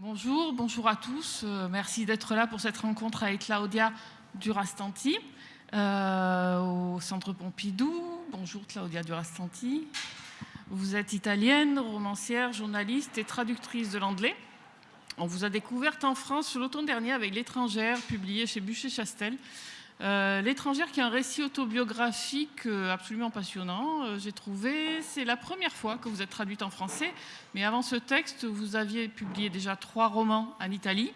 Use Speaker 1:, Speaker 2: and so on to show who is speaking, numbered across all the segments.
Speaker 1: Bonjour, bonjour à tous. Euh, merci d'être là pour cette rencontre avec Claudia Durastanti euh, au Centre Pompidou. Bonjour Claudia Durastanti. Vous êtes italienne, romancière, journaliste et traductrice de l'anglais. On vous a découverte en France l'automne dernier avec L'étrangère, publié chez Bûcher-Chastel. Euh, L'étrangère qui est un récit autobiographique euh, absolument passionnant, euh, j'ai trouvé. C'est la première fois que vous êtes traduite en français, mais avant ce texte, vous aviez publié déjà trois romans en Italie.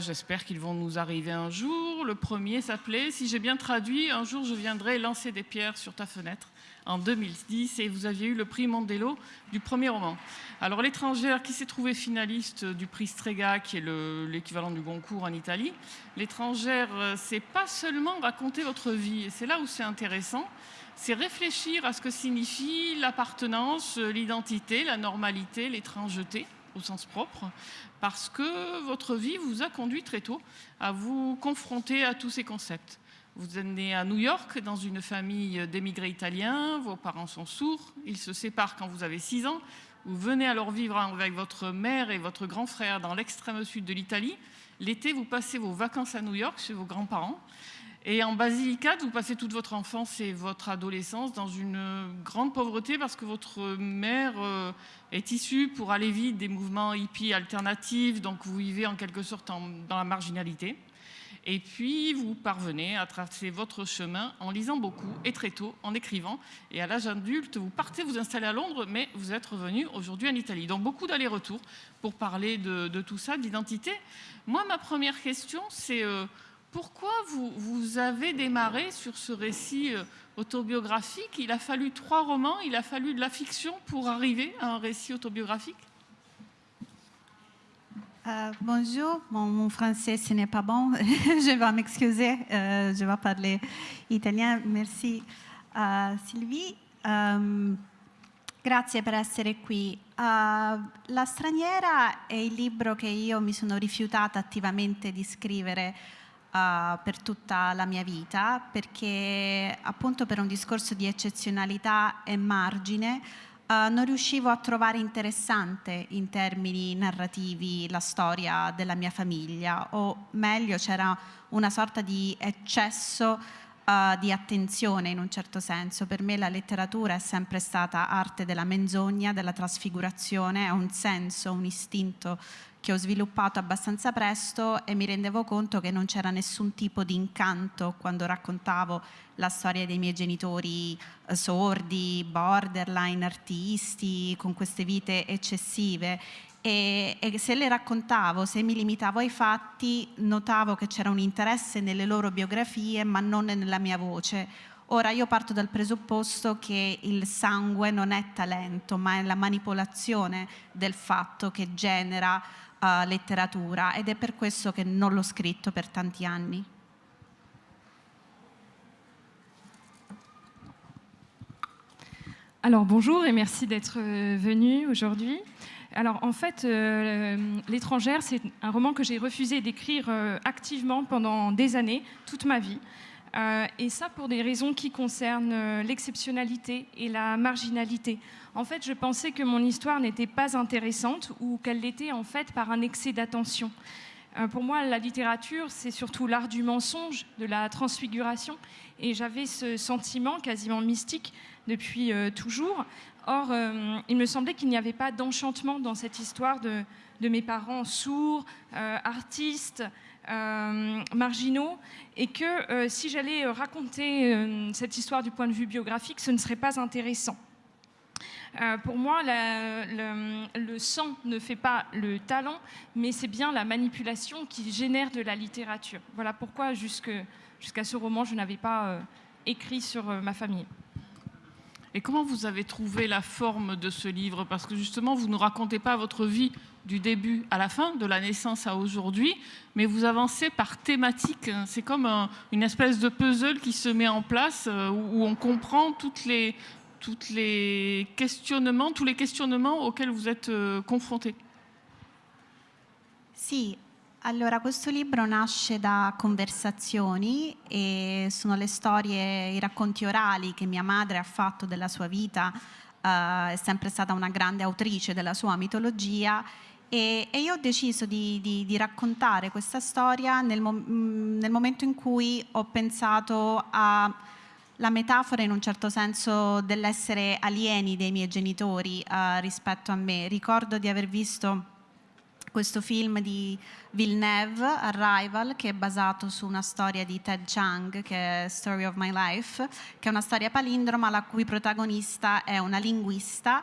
Speaker 1: J'espère qu'ils vont nous arriver un jour. Le premier s'appelait, si j'ai bien traduit, Un jour je viendrai lancer des pierres sur ta fenêtre en 2010 et vous aviez eu le prix Mondello du premier roman. Alors l'étrangère qui s'est trouvée finaliste du prix Strega qui est l'équivalent du Goncourt en Italie. L'étrangère euh, c'est pas seulement raconter votre vie et c'est là où c'est intéressant, c'est réfléchir à ce que signifie l'appartenance, l'identité, la normalité, l'étrangeté au sens propre, parce que votre vie vous a conduit très tôt à vous confronter à tous ces concepts. Vous êtes né à New York dans une famille d'émigrés italiens, vos parents sont sourds, ils se séparent quand vous avez 6 ans, vous venez alors vivre avec votre mère et votre grand frère dans l'extrême sud de l'Italie. L'été, vous passez vos vacances à New York chez vos grands-parents. Et en Basilicate, vous passez toute votre enfance et votre adolescence dans une grande pauvreté parce que votre mère euh, est issue pour aller vite des mouvements hippies alternatifs, donc vous vivez en quelque sorte dans la marginalité. Et puis, vous parvenez à tracer votre chemin en lisant beaucoup et très tôt, en écrivant. Et à l'âge adulte, vous partez vous installer à Londres, mais vous êtes revenu aujourd'hui en Italie. Donc, beaucoup d'allers-retours pour parler de, tout ça, d'identité. Moi, ma première question, c'est euh, pourquoi vous, avez démarré sur ce récit euh, autobiographique? Il a fallu trois romans, il a fallu de la fiction pour arriver à un récit autobiographique?
Speaker 2: Euh, bonjour, mon, français ce n'est pas bon, je vais m'excuser, euh, je vais parler italien. Merci uh, Sylvie. Um, grazie per essere qui. Uh, la straniera è il libro che io mi sono rifiutata attivamente di scrivere uh, per tutta la mia vita perché appunto per un discorso di eccezionalità e margine Uh, non riuscivo a trovare interessante in termini narrativi la storia della mia famiglia, o meglio c'era una sorta di eccesso uh, di attenzione in un certo senso. Per me la letteratura è sempre stata arte della menzogna, della trasfigurazione, è un senso, un istinto che ho sviluppato abbastanza presto e mi rendevo conto che non c'era nessun tipo di incanto quando raccontavo la storia dei miei genitori eh, sordi, borderline, artisti, con queste vite eccessive e, e, se le raccontavo, se mi limitavo ai fatti, notavo che c'era un interesse nelle loro biografie ma non nella mia voce. Ora io parto dal presupposto che il sangue non è talento ma è la manipolazione del fatto che genera uh, letteratura ed è per questo che non l'ho scritto per tanti anni.
Speaker 3: Alors bonjour et merci d'être euh, venu aujourd'hui. Alors en fait, euh, L'étrangère, c'est un roman que j'ai refusé d'écrire euh, activement pendant des années, toute ma vie. Et ça pour des raisons qui concernent l'exceptionnalité et la marginalité. En fait, je pensais que mon histoire n'était pas intéressante ou qu'elle l'était en fait par un excès d'attention. Euh, pour moi, la littérature, c'est surtout l'art du mensonge, de la transfiguration, et j'avais ce sentiment quasiment mystique depuis toujours. Or, il me semblait qu'il n'y avait pas d'enchantement dans cette histoire de, mes parents sourds, artistes, euh, marginaux et que euh, si j'allais euh, raconter cette histoire du point de vue biographique, ce ne serait pas intéressant. Pour moi, le, sang ne fait pas le talent, mais c'est bien la manipulation qui génère de la littérature. Voilà pourquoi jusqu'à ce roman, je n'avais pas écrit sur ma famille.
Speaker 1: Et comment vous avez trouvé la forme de ce livre? Parce que justement, vous ne racontez pas votre vie du début à la fin, de la naissance à aujourd'hui, mais vous avancez par thématique. C'est comme une espèce de puzzle qui se met en place euh, où, on comprend toutes les, toutes les questionnements, tous les questionnements auxquels vous êtes euh, confrontés.
Speaker 2: Si, allora questo libro nasce da conversazioni e sono le storie, i racconti orali che mia madre ha fatto della sua vita, uh, è sempre stata una grande autrice della sua mitologia E, e io ho deciso di, di, di, raccontare questa storia nel, nel momento in cui ho pensato a la metafora in un certo senso dell'essere alieni dei miei genitori uh, rispetto a me. Ricordo di aver visto questo film di Villeneuve, Arrival, che è basato su una storia di Ted Chiang, che è Story of My Life, che è una storia palindroma la cui protagonista è una linguista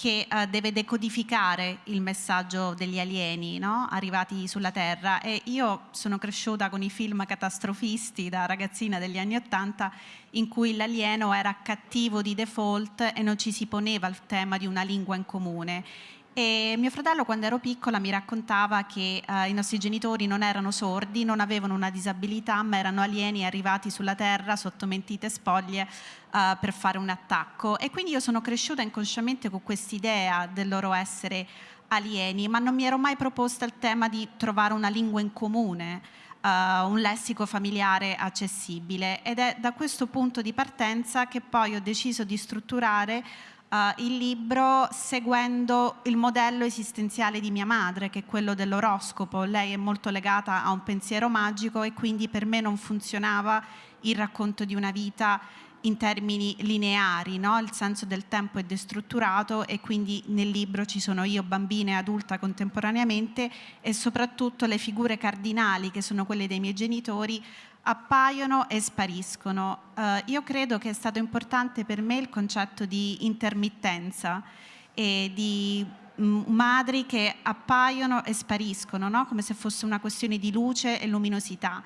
Speaker 2: che uh, deve decodificare il messaggio degli alieni no? arrivati sulla Terra e io sono cresciuta con i film catastrofisti da ragazzina degli anni Ottanta in cui l'alieno era cattivo di default e non ci si poneva il tema di una lingua in comune e mio fratello quando ero piccola mi raccontava che uh, i nostri genitori non erano sordi, non avevano una disabilità, ma erano alieni arrivati sulla terra sotto mentite spoglie uh, per fare un attacco. E quindi io sono cresciuta inconsciamente con quest'idea del loro essere alieni, ma non mi ero mai proposta il tema di trovare una lingua in comune, uh, un lessico familiare accessibile. Ed è da questo punto di partenza che poi ho deciso di strutturare uh, il libro seguendo il modello esistenziale di mia madre, che è quello dell'oroscopo. Lei è molto legata a un pensiero magico e quindi per me non funzionava il racconto di una vita in termini lineari, no? il senso del tempo è destrutturato e quindi nel libro ci sono io, bambina e adulta contemporaneamente e soprattutto le figure cardinali che sono quelle dei miei genitori appaiono e spariscono. Uh, io credo che è stato importante per me il concetto di intermittenza e di mm, madri che appaiono e spariscono, no? come se fosse una questione di luce e luminosità.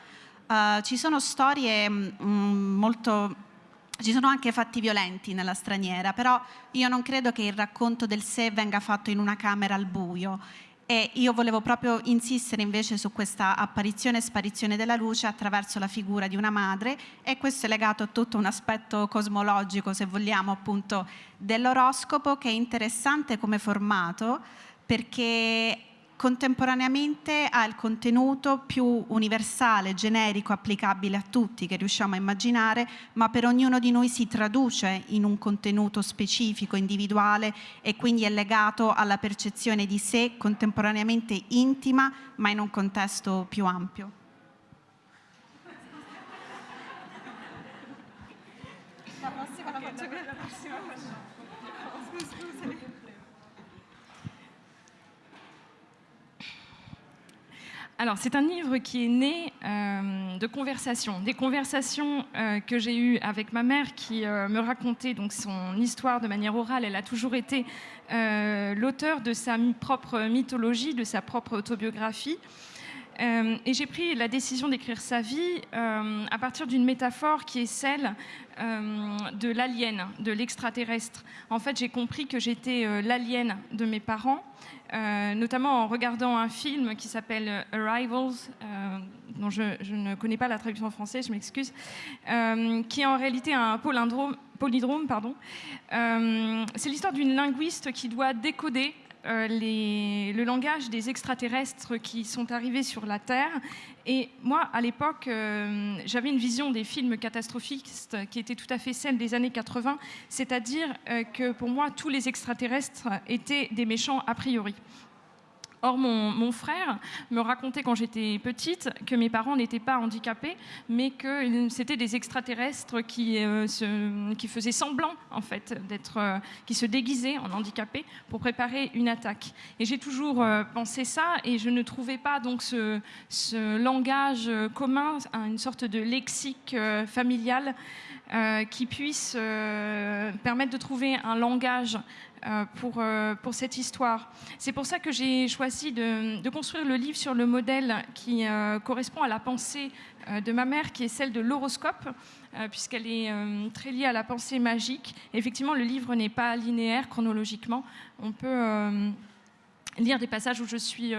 Speaker 2: Uh, ci sono storie mm, molto ci sono anche fatti violenti nella straniera, però io non credo che il racconto del sé venga fatto in una camera al buio e io volevo proprio insistere invece su questa apparizione e sparizione della luce attraverso la figura di una madre e questo è legato a tutto un aspetto cosmologico, se vogliamo, appunto dell'oroscopo che è interessante come formato perché contemporaneamente ha il contenuto più universale, generico, applicabile a tutti che riusciamo a immaginare, ma per ognuno di noi si traduce in un contenuto specifico, individuale e quindi è legato alla percezione di sé contemporaneamente intima, ma in un contesto più ampio. La prossima la faccio okay, la prossima
Speaker 3: Alors, c'est un livre qui est né euh, de conversations, des conversations euh, que j'ai eues avec ma mère qui euh, me racontait donc son histoire de manière orale. Elle a toujours été l'auteur de sa propre mythologie, de sa propre autobiographie. et j'ai pris la décision d'écrire sa vie à partir d'une métaphore qui est celle de l'alien, de l'extraterrestre. En fait, j'ai compris que j'étais l'alien de mes parents euh, notamment en regardant un film qui s'appelle Arrivals, euh, dont je, ne connais pas la traduction en français, je m'excuse, euh, qui est en réalité un polydrome. Pardon. C'est l'histoire d'une linguiste qui doit décoder euh, le langage des extraterrestres qui sont arrivés sur la Terre. Et moi, à l'époque, euh, j'avais une vision des films catastrophistes qui était tout à fait celle des années 80, c'est-à-dire euh, que pour moi, tous les extraterrestres étaient des méchants a priori. Or, mon, frère me racontait quand j'étais petite que mes parents n'étaient pas handicapés, mais que c'était des extraterrestres qui, euh, qui faisaient semblant, en fait, euh, qui se déguisaient en handicapés pour préparer une attaque. Et j'ai toujours euh, pensé ça, et je ne trouvais pas donc ce, ce langage commun, une sorte de lexique familial qui puisse permettre de trouver un langage pour, euh, pour cette histoire. C'est pour ça que j'ai choisi de, construire le livre sur le modèle qui euh, correspond à la pensée de ma mère, qui est celle de l'horoscope, puisqu'elle est très liée à la pensée magique. effectivement, le livre n'est pas linéaire chronologiquement. On peut lire des passages où je suis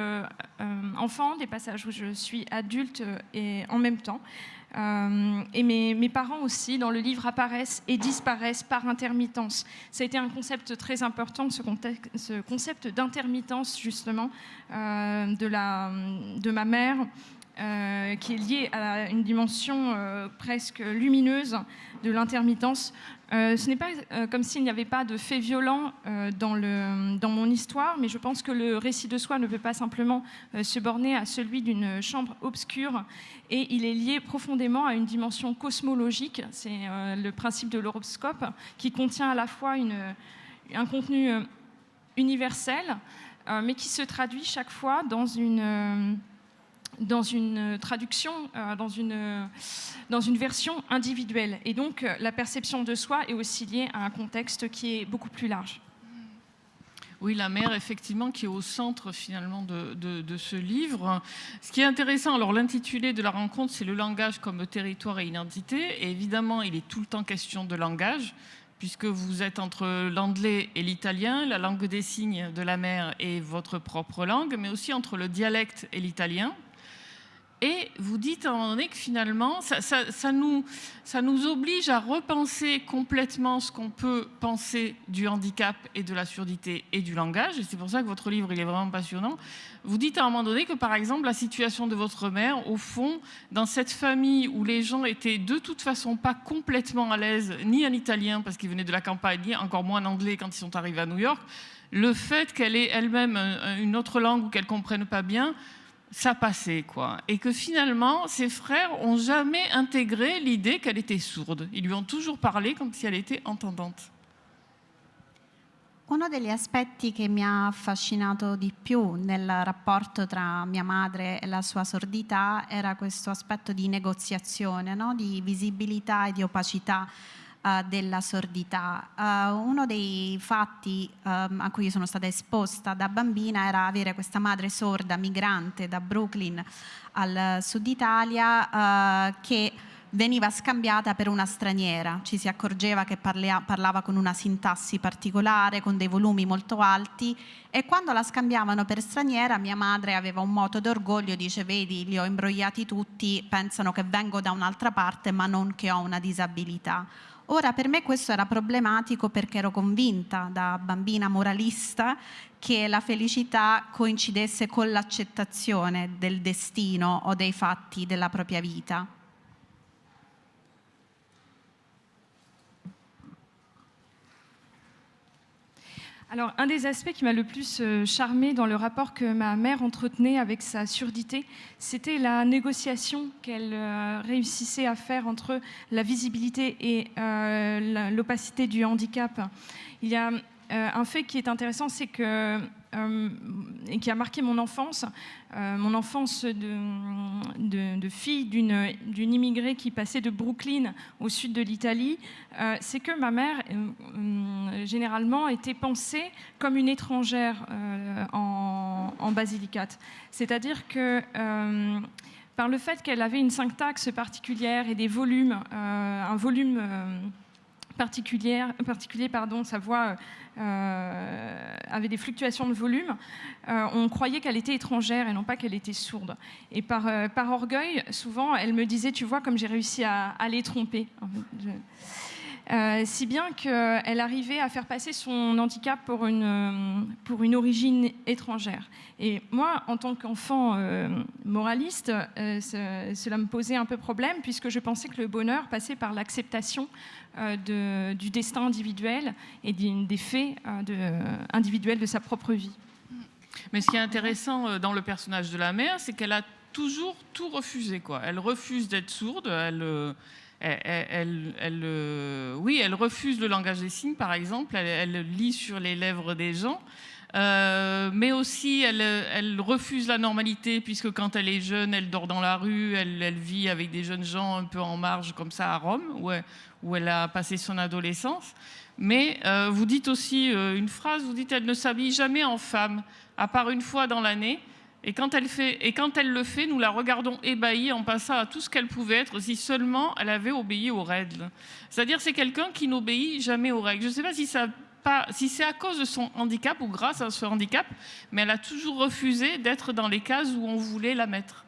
Speaker 3: enfant, des passages où je suis adulte et en même temps. Euh, et mes, parents aussi, dans le livre, apparaissent et disparaissent par intermittence. Ça a été un concept très important, ce, concept d'intermittence, justement, euh, de, ma mère. euh, qui est liée à une dimension presque lumineuse de l'intermittence. Euh, ce n'est pas comme s'il n'y avait pas de faits violents dans, le, dans mon histoire, mais je pense que le récit de soi ne peut pas simplement se borner à celui d'une chambre obscure et il est lié profondément à une dimension cosmologique. C'est le principe de l'horoscope qui contient à la fois un contenu universel, mais qui se traduit chaque fois dans une dans une traduction, euh, dans, une, dans une version individuelle. Et donc, euh, la perception de soi est aussi liée à un contexte qui est beaucoup plus large.
Speaker 1: Oui, la mère, effectivement, qui est au centre finalement de, de, ce livre. Ce qui est intéressant, alors l'intitulé de la rencontre, c'est le langage comme territoire et identité. Et évidemment, il est tout le temps question de langage, puisque vous êtes entre l'anglais et l'italien, la langue des signes de la mère et votre propre langue, mais aussi entre le dialecte et l'italien. Et vous dites à un moment donné que finalement, ça, nous, ça nous oblige à repenser complètement ce qu'on peut penser du handicap et de la surdité et du langage. Et c'est pour ça que votre livre, il est vraiment passionnant. Vous dites à un moment donné que, par exemple, la situation de votre mère, au fond, dans cette famille où les gens étaient de toute façon pas complètement à l'aise, ni en italien, parce qu'ils venaient de la campagne, ni encore moins en anglais quand ils sont arrivés à New York, le fait qu'elle ait elle-même une autre langue ou qu'elle comprenne pas bien, ça passait, quoi. Et que finalement, ses frères ont jamais intégré l'idée qu'elle était sourde. Ils lui ont toujours parlé comme si elle était entendante.
Speaker 2: Uno degli aspetti che mi ha affascinato di più nel rapporto tra mia madre e la sua sordità era questo aspetto di negoziazione, no? di visibilità e di opacità uh, della sordità. Uh, uno dei fatti um, a cui sono stata esposta da bambina era avere questa madre sorda migrante da Brooklyn al sud Italia uh, che veniva scambiata per una straniera, ci si accorgeva che parlia, parlava con una sintassi particolare, con dei volumi molto alti e quando la scambiavano per straniera mia madre aveva un moto d'orgoglio, dice vedi li ho imbrogliati tutti, pensano che vengo da un'altra parte ma non che ho una disabilità. Ora per me questo era problematico perché ero convinta da bambina moralista che la felicità coincidesse con l'accettazione del destino o dei fatti della propria vita.
Speaker 3: Alors, un des aspects qui m'a le plus euh, charmé dans le rapport que ma mère entretenait avec sa surdité, c'était la négociation qu'elle euh, réussissait à faire entre la visibilité et euh, l'opacité du handicap. Il y a un fait qui est intéressant, c'est que et qui a marqué mon enfance, euh, mon enfance de, fille d'une immigrée qui passait de Brooklyn au sud de l'Italie, euh, c'est que ma mère, généralement, était pensée comme une étrangère en Basilicate. C'est-à-dire que par le fait qu'elle avait une syntaxe particulière et des volumes, un volume particulier, pardon, sa voix euh, avait des fluctuations de volume, euh, on croyait qu'elle était étrangère et non pas qu'elle était sourde. Et par, euh, par orgueil, souvent, elle me disait, tu vois, comme j'ai réussi à, les tromper. Si bien qu'elle arrivait à faire passer son handicap pour une, pour une origine étrangère. Et moi, en tant qu'enfant moraliste, cela me posait un peu problème puisque je pensais que le bonheur passait par l'acceptation euh, du destin individuel et des faits euh, individuels de sa propre vie.
Speaker 1: Mais ce qui est intéressant euh, dans le personnage de la mère, c'est qu'elle a toujours tout refusé. Quoi. Elle refuse d'être sourde, elle, elle, elle, oui, elle refuse le langage des signes, par exemple, elle, lit sur les lèvres des gens. Euh, mais aussi, elle, refuse la normalité, puisque quand elle est jeune, elle dort dans la rue, elle, vit avec des jeunes gens un peu en marge, comme ça, à Rome, où elle, a passé son adolescence. Mais euh, vous dites aussi euh, une phrase, vous dites elle ne s'habille jamais en femme, à part une fois dans l'année. Et quand, elle le fait, nous la regardons ébahie en passant à tout ce qu'elle pouvait être si seulement elle avait obéi aux règles. C'est-à-dire c'est quelqu'un qui n'obéit jamais aux règles. Je ne sais pas si, ça, pas, si c'est à cause de son handicap ou grâce à ce handicap, mais elle a toujours refusé d'être dans les cases où on voulait la mettre.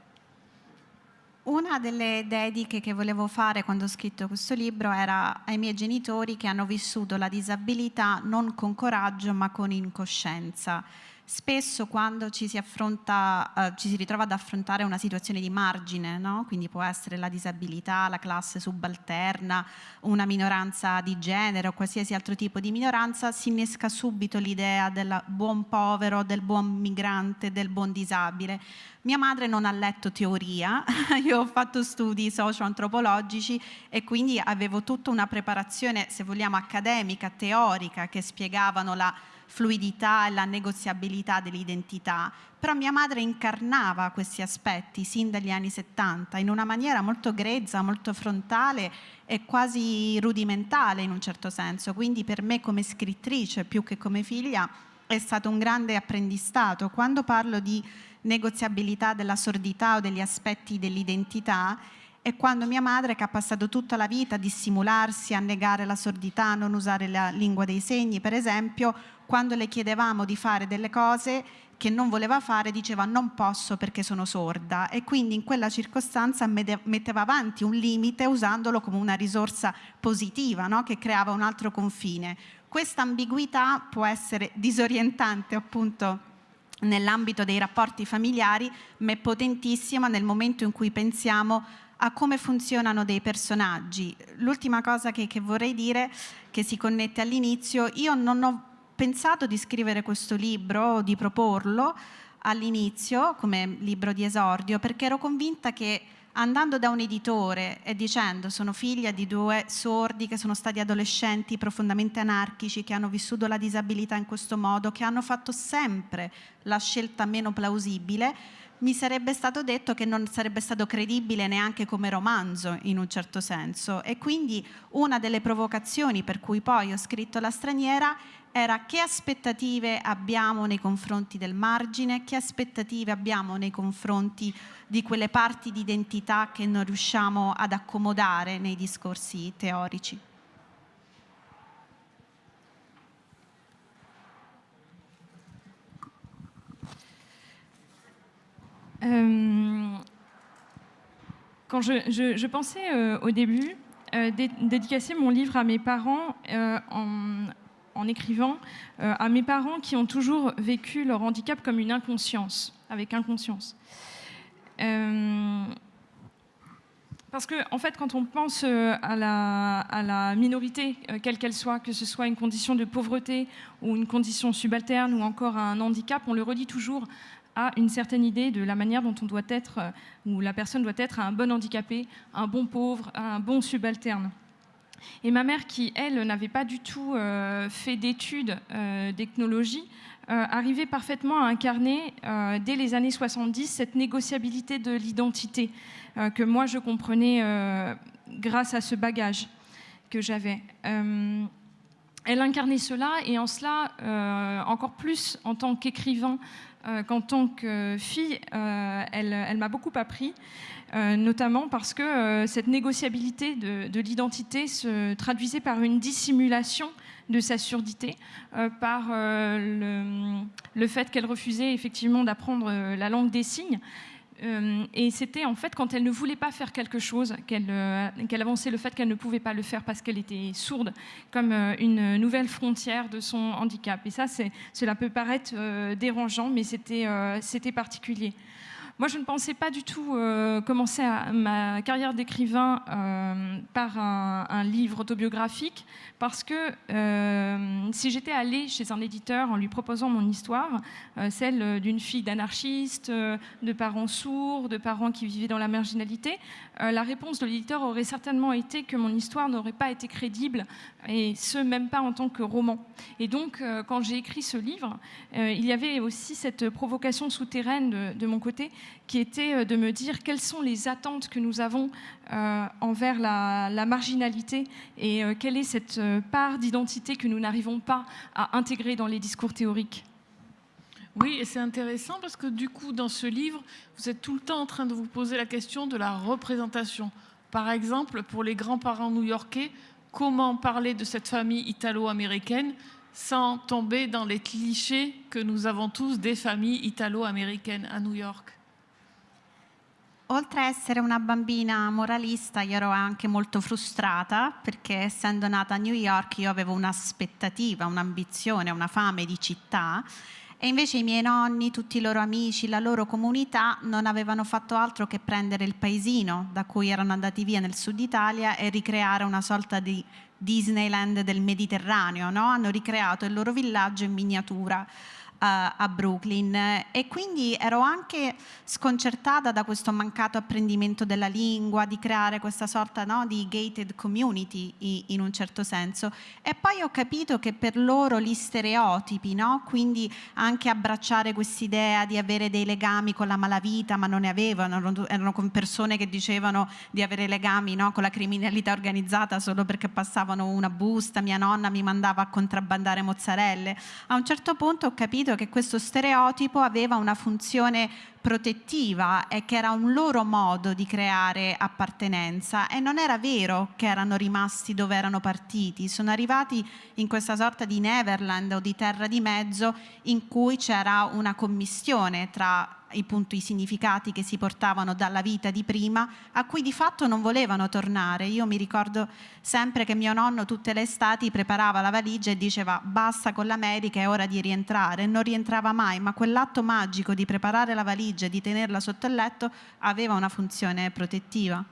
Speaker 2: Una delle dediche che volevo fare quando ho scritto questo libro era ai miei genitori che hanno vissuto la disabilità non con coraggio ma con incoscienza. Spesso quando ci si, affronta, eh, ci si ritrova ad affrontare una situazione di margine, no? quindi può essere la disabilità, la classe subalterna, una minoranza di genere o qualsiasi altro tipo di minoranza, si innesca subito l'idea del buon povero, del buon migrante, del buon disabile. Mia madre non ha letto teoria, io ho fatto studi socio-antropologici e quindi avevo tutta una preparazione, se vogliamo, accademica, teorica, che spiegavano la fluidità e la negoziabilità dell'identità, però mia madre incarnava questi aspetti sin dagli anni 70 in una maniera molto grezza, molto frontale e quasi rudimentale in un certo senso, quindi per me come scrittrice più che come figlia è stato un grande apprendistato. Quando parlo di negoziabilità della sordità o degli aspetti dell'identità, è quando mia madre, che ha passato tutta la vita a dissimularsi, a negare la sordità, a non usare la lingua dei segni, per esempio, quando le chiedevamo di fare delle cose che non voleva fare, diceva non posso perché sono sorda e quindi in quella circostanza metteva avanti un limite usandolo come una risorsa positiva no? che creava un altro confine. Questa ambiguità può essere disorientante appunto nell'ambito dei rapporti familiari, ma è potentissima nel momento in cui pensiamo a come funzionano dei personaggi. L'ultima cosa che, che vorrei dire, che si connette all'inizio, io non ho pensato di scrivere questo libro, di proporlo all'inizio come libro di esordio, perché ero convinta che andando da un editore e dicendo sono figlia di due sordi che sono stati adolescenti profondamente anarchici, che hanno vissuto la disabilità in questo modo, che hanno fatto sempre la scelta meno plausibile, mi sarebbe stato detto che non sarebbe stato credibile neanche come romanzo in un certo senso. E quindi una delle provocazioni per cui poi ho scritto La straniera era che aspettative abbiamo nei confronti del margine, che aspettative abbiamo nei confronti di quelle parti di identità che non riusciamo ad accomodare nei discorsi teorici.
Speaker 3: Euh, quand je, je, je pensais euh, au début euh, dé dédicacer mon livre à mes parents euh, en, en, écrivant euh, à mes parents qui ont toujours vécu leur handicap comme une inconscience, avec inconscience. Euh, parce que, en fait, quand on pense à la, à la minorité, quelle qu'elle soit, que ce soit une condition de pauvreté ou une condition subalterne ou encore un handicap, on le redit toujours a une certaine idée de la manière dont on doit être, euh, ou la personne doit être un bon handicapé, un bon pauvre, un bon subalterne. Et ma mère, qui, elle, n'avait pas du tout euh, fait d'études euh, d'ethnologie, arrivait parfaitement à incarner, dès les années 70, cette négociabilité de l'identité que moi, je comprenais grâce à ce bagage que j'avais. elle incarnait cela, et en cela, encore plus en tant qu'écrivain, euh, qu'en tant que fille, euh, elle, m'a beaucoup appris, euh, notamment parce que cette négociabilité de, l'identité se traduisait par une dissimulation de sa surdité, par le, le, fait qu'elle refusait effectivement d'apprendre la langue des signes, euh, et c'était en fait quand elle ne voulait pas faire quelque chose euh, qu'elle avançait le fait qu'elle ne pouvait pas le faire parce qu'elle était sourde, comme euh, une nouvelle frontière de son handicap. Et ça, cela peut paraître dérangeant, mais c'était particulier. Moi, je ne pensais pas du tout euh, commencer ma carrière d'écrivain euh, par un, livre autobiographique, parce que euh, si j'étais allée chez un éditeur en lui proposant mon histoire, celle d'une fille d'anarchiste, de parents sourds, de parents qui vivaient dans la marginalité, la réponse de l'éditeur aurait certainement été que mon histoire n'aurait pas été crédible, et ce, même pas en tant que roman. Et donc, quand j'ai écrit ce livre, il y avait aussi cette provocation souterraine de, de mon côté, qui était euh, de me dire quelles sont les attentes que nous avons euh, envers la, marginalité et euh, quelle est cette part d'identité que nous n'arrivons pas à intégrer dans les discours théoriques.
Speaker 1: Oui, et c'est intéressant parce que du coup, dans ce livre, vous êtes tout le temps en train de vous poser la question de la représentation. Par exemple, pour les grands-parents new-yorkais, comment parler de cette famille italo-américaine sans tomber dans les clichés que nous avons tous des familles italo-américaines à New York?
Speaker 2: Oltre a essere una bambina moralista, io ero anche molto frustrata perché essendo nata a New York io avevo un'aspettativa, un'ambizione, una fame di città E invece i miei nonni, tutti i loro amici, la loro comunità non avevano fatto altro che prendere il paesino da cui erano andati via nel sud Italia e ricreare una sorta di Disneyland del Mediterraneo, no? hanno ricreato il loro villaggio in miniatura a Brooklyn e quindi ero anche sconcertata da questo mancato apprendimento della lingua, di creare questa sorta no, di gated community in un certo senso e poi ho capito che per loro gli stereotipi, no? quindi anche abbracciare quest'idea di avere dei legami con la malavita ma non ne avevano, erano con persone che dicevano di avere legami no, con la criminalità organizzata solo perché passavano una busta, mia nonna mi mandava a contrabbandare mozzarelle. A un certo punto ho capito capito che questo stereotipo aveva una funzione protettiva e che era un loro modo di creare appartenenza e non era vero che erano rimasti dove erano partiti, sono arrivati in questa sorta di Neverland o di terra di mezzo in cui c'era una commissione tra i, punti, i significati che si portavano dalla vita di prima, a cui di fatto non volevano tornare. Io mi ricordo sempre che mio nonno tutte le estati preparava la valigia e diceva basta con l'America, è ora di rientrare. Non rientrava mai, ma quell'atto magico di preparare la valigia e di tenerla sotto il letto aveva una funzione protettiva.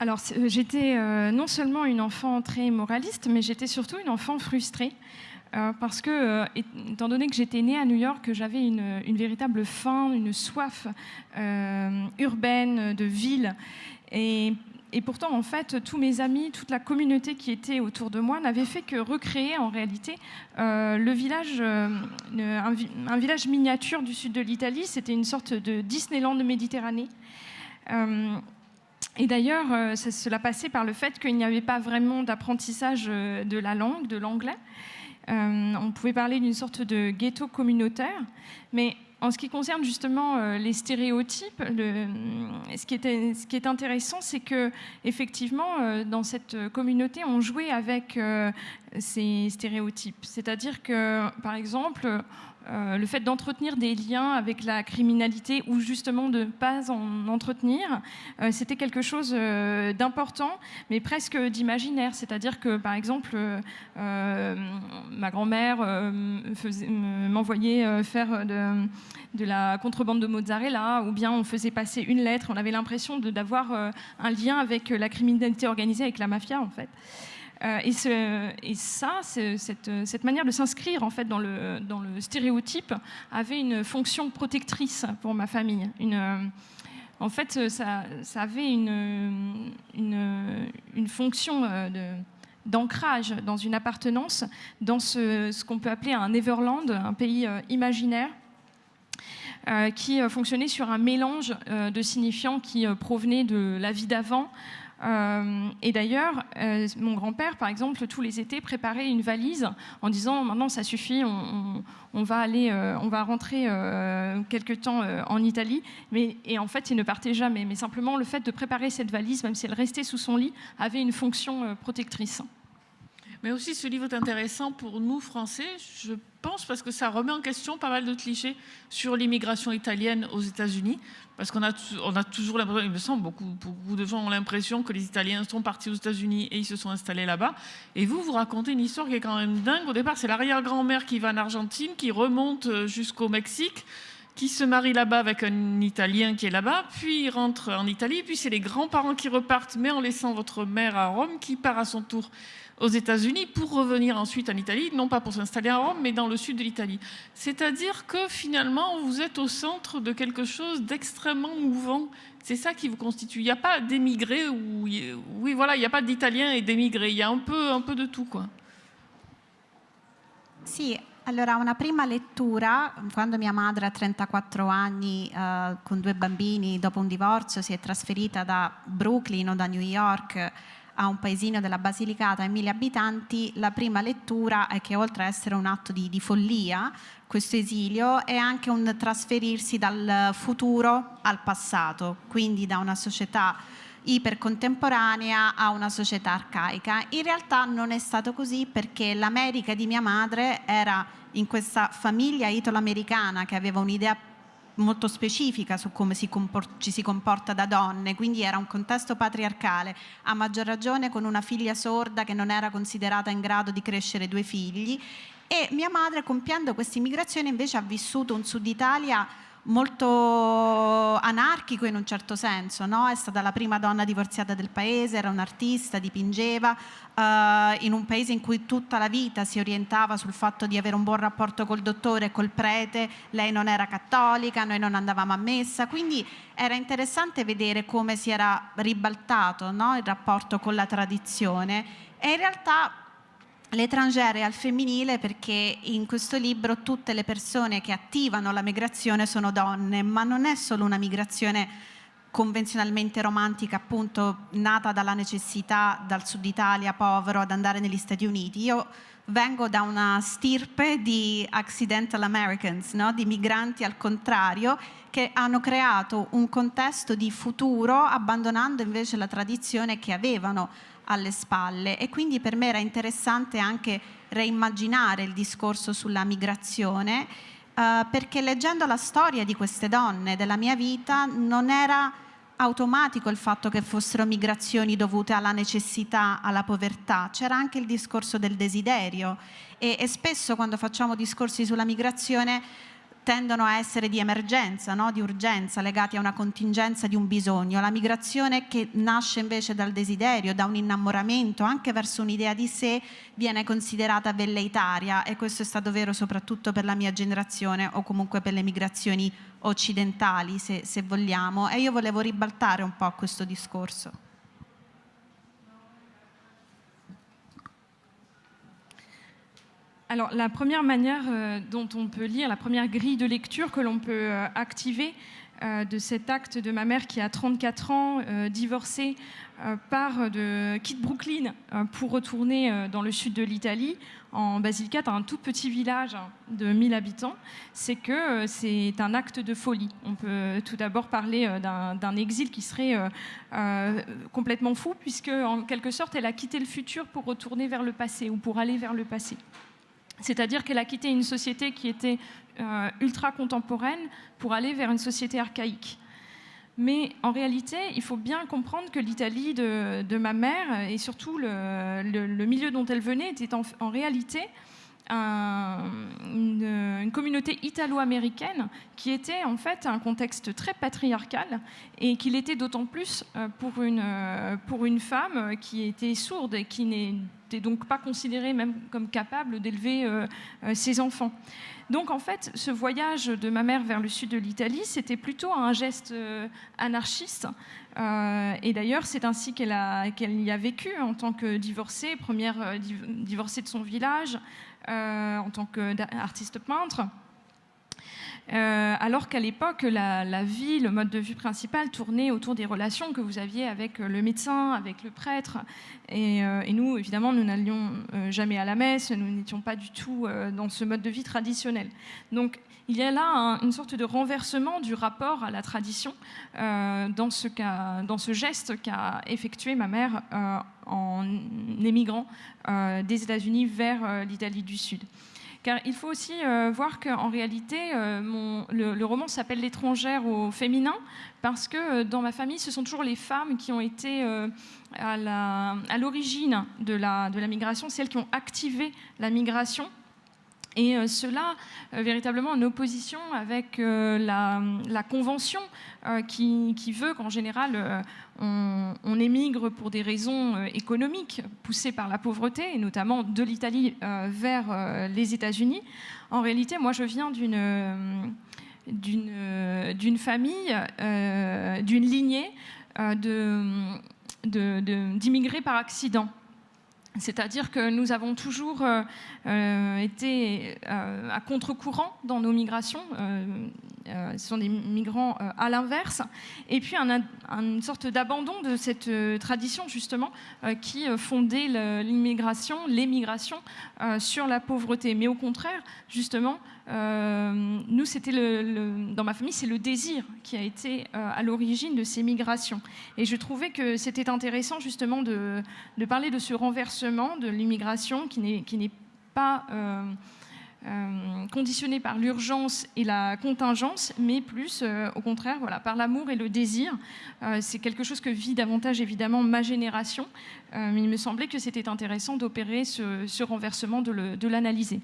Speaker 3: Alors euh, j'étais euh, non seulement une enfant très moraliste, mais j'étais surtout une enfant frustrée. Euh, parce que, étant donné que j'étais née à New York, j'avais une, véritable faim, une soif urbaine, de ville. Et, pourtant, en fait, tous mes amis, toute la communauté qui était autour de moi n'avait fait que recréer en réalité le village, un, village miniature du sud de l'Italie. C'était une sorte de Disneyland de Méditerranée. Et d'ailleurs, euh, cela passait par le fait qu'il n'y avait pas vraiment d'apprentissage euh, de la langue, de l'anglais. Euh, on pouvait parler d'une sorte de ghetto communautaire, mais en ce qui concerne justement les stéréotypes, ce, qui est intéressant, c'est que effectivement, dans cette communauté, on jouait avec ces stéréotypes. C'est-à-dire que, par exemple, euh, le fait d'entretenir des liens avec la criminalité ou justement de ne pas en entretenir, euh, c'était quelque chose euh, d'important, mais presque d'imaginaire. C'est-à-dire que, par exemple, ma grand-mère m'envoyait faire de, la contrebande de mozzarella, ou bien on faisait passer une lettre, on avait l'impression d'avoir un lien avec la criminalité organisée, avec la mafia, en fait. Euh, et, ça, cette, manière de s'inscrire en fait dans le, stéréotype avait une fonction protectrice pour ma famille. Euh, en fait, ça, avait une, fonction euh, d'ancrage dans une appartenance, dans ce, qu'on peut appeler un Neverland, un pays imaginaire, qui fonctionnait sur un mélange de signifiants qui provenaient de la vie d'avant, euh, et d'ailleurs, euh, mon grand-père, par exemple, tous les étés préparait une valise en disant maintenant ça suffit, on, va aller, euh, on va rentrer quelque temps en Italie. Mais, et en fait, il ne partait jamais. Mais simplement, le fait de préparer cette valise, même si elle restait sous son lit, avait une fonction protectrice.
Speaker 1: Mais aussi, ce livre est intéressant pour nous, Français, je pense, parce que ça remet en question pas mal de clichés sur l'immigration italienne aux États-Unis. Parce qu'on a, on a toujours l'impression, il me semble, beaucoup, beaucoup de gens ont l'impression que les Italiens sont partis aux États-Unis et ils se sont installés là-bas. Et vous, vous racontez une histoire qui est quand même dingue. Au départ, c'est l'arrière-grand-mère qui va en Argentine, qui remonte euh, jusqu'au Mexique, qui se marie là-bas avec un Italien qui est là-bas, puis il rentre en Italie, puis c'est les grands-parents qui repartent, mais en laissant votre mère à Rome, qui part à son tour aux États-Unis pour revenir ensuite en Italie, non pas pour s'installer à Rome, mais dans le sud de l'Italie. C'est-à-dire que finalement, vous êtes au centre de quelque chose d'extrêmement mouvant. C'est ça qui vous constitue. Il n'y a pas d'émigrés, ou oui, voilà, il n'y a pas d'Italiens et d'émigrés. Il y a un peu, un peu de tout, quoi.
Speaker 2: Sì, allora una prima lettura, quando mia madre a 34 anni uh, con due bambini dopo un divorzio si è trasferita da Brooklyn o da New York a un paesino della Basilicata a mille abitanti, la prima lettura è che oltre a essere un atto di, di follia, questo esilio è anche un trasferirsi dal futuro al passato, quindi da una società ipercontemporanea a una società arcaica. In realtà non è stato così perché l'America di mia madre era in questa famiglia italo-americana che aveva un'idea molto specifica su come si ci si comporta da donne, quindi era un contesto patriarcale, a maggior ragione con una figlia sorda che non era considerata in grado di crescere due figli. E mia madre compiendo questa immigrazione invece ha vissuto un sud Italia molto anarchico in un certo senso, no? è stata la prima donna divorziata del paese, era un'artista, dipingeva, uh, in un paese in cui tutta la vita si orientava sul fatto di avere un buon rapporto col dottore e col prete, lei non era cattolica, noi non andavamo a messa, quindi era interessante vedere come si era ribaltato no? il rapporto con la tradizione e in realtà L'étrangere al femminile perché in questo libro tutte le persone che attivano la migrazione sono donne, ma non è solo una migrazione convenzionalmente romantica, appunto nata dalla necessità dal sud Italia povero ad andare negli Stati Uniti. Io vengo da una stirpe di accidental Americans, no? di migranti al contrario, che hanno creato un contesto di futuro abbandonando invece la tradizione che avevano alle spalle. E quindi per me era interessante anche reimmaginare il discorso sulla migrazione eh, perché leggendo la storia di queste donne della mia vita non era automatico il fatto che fossero migrazioni dovute alla necessità, alla povertà, c'era anche il discorso del desiderio. E, e spesso quando facciamo discorsi sulla migrazione tendono a essere di emergenza, no? di urgenza, legati a una contingenza di un bisogno. La migrazione che nasce invece dal desiderio, da un innamoramento, anche verso un'idea di sé, viene considerata velleitaria e questo è stato vero soprattutto per la mia generazione o comunque per le migrazioni occidentali, se, se vogliamo. E io volevo ribaltare un po' questo discorso.
Speaker 3: Alors, la première manière euh, dont on peut lire, la première grille de lecture que l'on peut euh, activer euh, de cet acte de ma mère qui a 34 ans, divorcée, part de, quitte Brooklyn pour retourner dans le sud de l'Italie, en Basilicate, un tout petit village de 1000 habitants, c'est que c'est un acte de folie. On peut tout d'abord parler d'un exil qui serait complètement fou, puisque en quelque sorte, elle a quitté le futur pour retourner vers le passé ou pour aller vers le passé. C'est-à-dire qu'elle a quitté une société qui était euh, ultra contemporaine pour aller vers une société archaïque. Mais en réalité, il faut bien comprendre que l'Italie de, ma mère, et surtout le, milieu dont elle venait, était en, réalité une, communauté italo-américaine qui était en fait un contexte très patriarcal et qu'il était d'autant plus euh, pour une, euh, pour une femme qui était sourde et qui n'était donc pas considérée même comme capable d'élever euh, ses enfants. Donc en fait, ce voyage de ma mère vers le sud de l'Italie, c'était plutôt un geste anarchiste. et d'ailleurs, c'est ainsi qu'elle y a vécu en tant que divorcée, première divorcée de son village, en tant qu'artiste peintre. Euh, alors qu'à l'époque, la, vie, le mode de vie principal tournait autour des relations que vous aviez avec le médecin, avec le prêtre. Et, euh, nous, évidemment, nous n'allions euh, jamais à la messe, nous n'étions pas du tout dans ce mode de vie traditionnel. Donc, il y a là une sorte de renversement du rapport à la tradition dans, ce dans ce geste qu'a effectué ma mère en émigrant des États-Unis vers l'Italie du Sud. Car il faut aussi euh, voir qu'en réalité, euh, le, roman s'appelle L'étrangère au féminin, parce que euh, dans ma famille, ce sont toujours les femmes qui ont été à l'origine de la migration, celles qui ont activé la migration. Et cela, véritablement en opposition avec la, la, Convention qui, veut qu'en général, on, émigre pour des raisons euh, économiques poussées par la pauvreté, et notamment de l'Italie euh, vers euh, les États-Unis. En réalité, moi, je viens d'une d'une famille, d'une lignée d'immigrés par accident. C'est-à-dire que nous avons toujours été à contre-courant dans nos migrations. Euh, ce sont des migrants euh, à l'inverse, et puis une sorte d'abandon de cette euh, tradition justement qui fondait l'immigration, l'émigration sur la pauvreté. Mais au contraire, justement, nous, c'était dans ma famille, c'est le désir qui a été à l'origine de ces migrations. Et je trouvais que c'était intéressant justement de, parler de ce renversement de l'immigration qui n'est pas conditionné par l'urgence et la contingence, mais plus au contraire voilà, par l'amour et le désir. C'est quelque chose que vit davantage évidemment ma génération, mais il me semblait que c'était intéressant d'opérer ce, renversement, de l'analyser.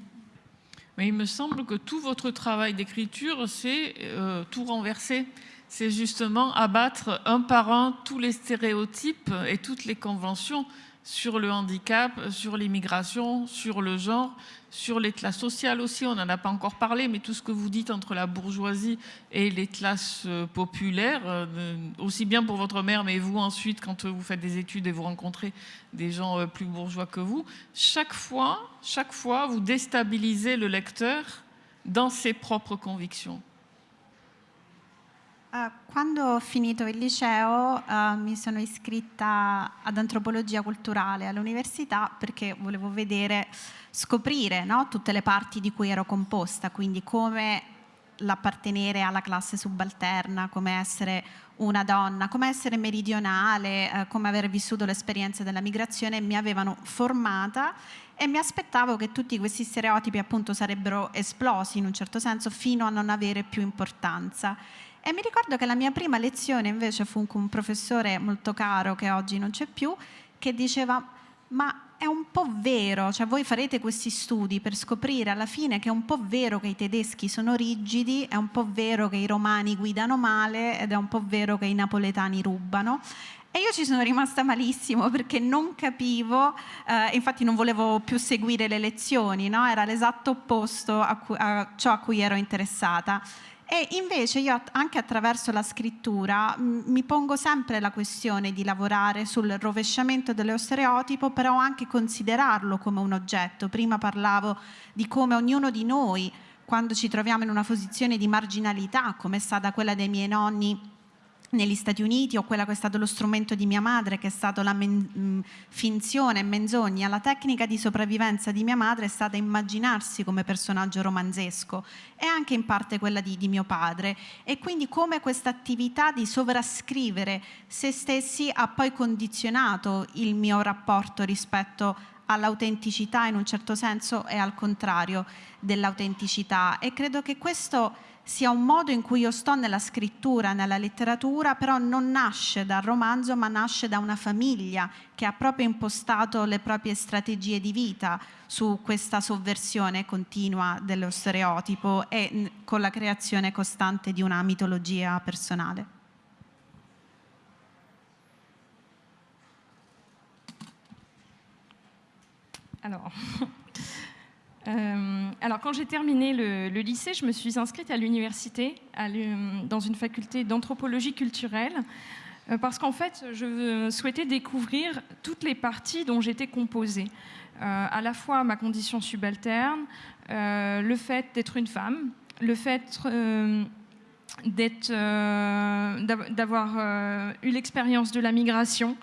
Speaker 1: Mais il me semble que tout votre travail d'écriture, c'est tout renverser c'est justement abattre un par un tous les stéréotypes et toutes les conventions sur le handicap, sur l'immigration, sur le genre, sur les classes sociales aussi, on n'en a pas encore parlé, mais tout ce que vous dites entre la bourgeoisie et les classes populaires, euh, aussi bien pour votre mère, mais vous ensuite, quand vous faites des études et vous rencontrez des gens euh, plus bourgeois que vous, chaque fois, chaque fois, vous déstabilisez le lecteur dans ses propres convictions.
Speaker 2: Uh, quando ho finito il liceo uh, mi sono iscritta ad antropologia culturale all'università perché volevo vedere, scoprire no, tutte le parti di cui ero composta, quindi come l'appartenere alla classe subalterna, come essere una donna, come essere meridionale, eh, come aver vissuto l'esperienza della migrazione, mi avevano formata e mi aspettavo che tutti questi stereotipi appunto sarebbero esplosi in un certo senso fino a non avere più importanza. E mi ricordo che la mia prima lezione invece fu con un professore molto caro che oggi non c'è più, che diceva ma è un po' vero, cioè voi farete questi studi per scoprire alla fine che è un po' vero che i tedeschi sono rigidi, è un po' vero che i romani guidano male ed è un po' vero che i napoletani rubano. E io ci sono rimasta malissimo perché non capivo, eh, infatti non volevo più seguire le lezioni, no? era l'esatto opposto a, a ciò a cui ero interessata. E invece io anche attraverso la scrittura mi pongo sempre la questione di lavorare sul rovesciamento dello stereotipo, però anche considerarlo come un oggetto. Prima parlavo di come ognuno di noi, quando ci troviamo in una posizione di marginalità, come è stata quella dei miei nonni negli Stati Uniti o quella che è stato lo strumento di mia madre che è stata la men- finzione e menzogna, la tecnica di sopravvivenza di mia madre è stata immaginarsi come personaggio romanzesco e anche in parte quella di, di mio padre. E quindi come questa attività di sovrascrivere se stessi ha poi condizionato il mio rapporto rispetto all'autenticità in un certo senso e al contrario dell'autenticità. E credo che questo sia un modo in cui io sto nella scrittura, nella letteratura, però non nasce dal romanzo, ma nasce da una famiglia che ha proprio impostato le proprie strategie di vita su questa sovversione continua dello stereotipo e con la creazione costante di una mitologia personale.
Speaker 3: Allora, Euh, alors, quand j'ai terminé le, lycée, je me suis inscrite à l'université, dans une faculté d'anthropologie culturelle, euh, parce qu'en fait, je souhaitais découvrir toutes les parties dont j'étais composée. Euh, à la fois ma condition subalterne, le fait d'être une femme, le fait d'avoir eu l'expérience de la migration,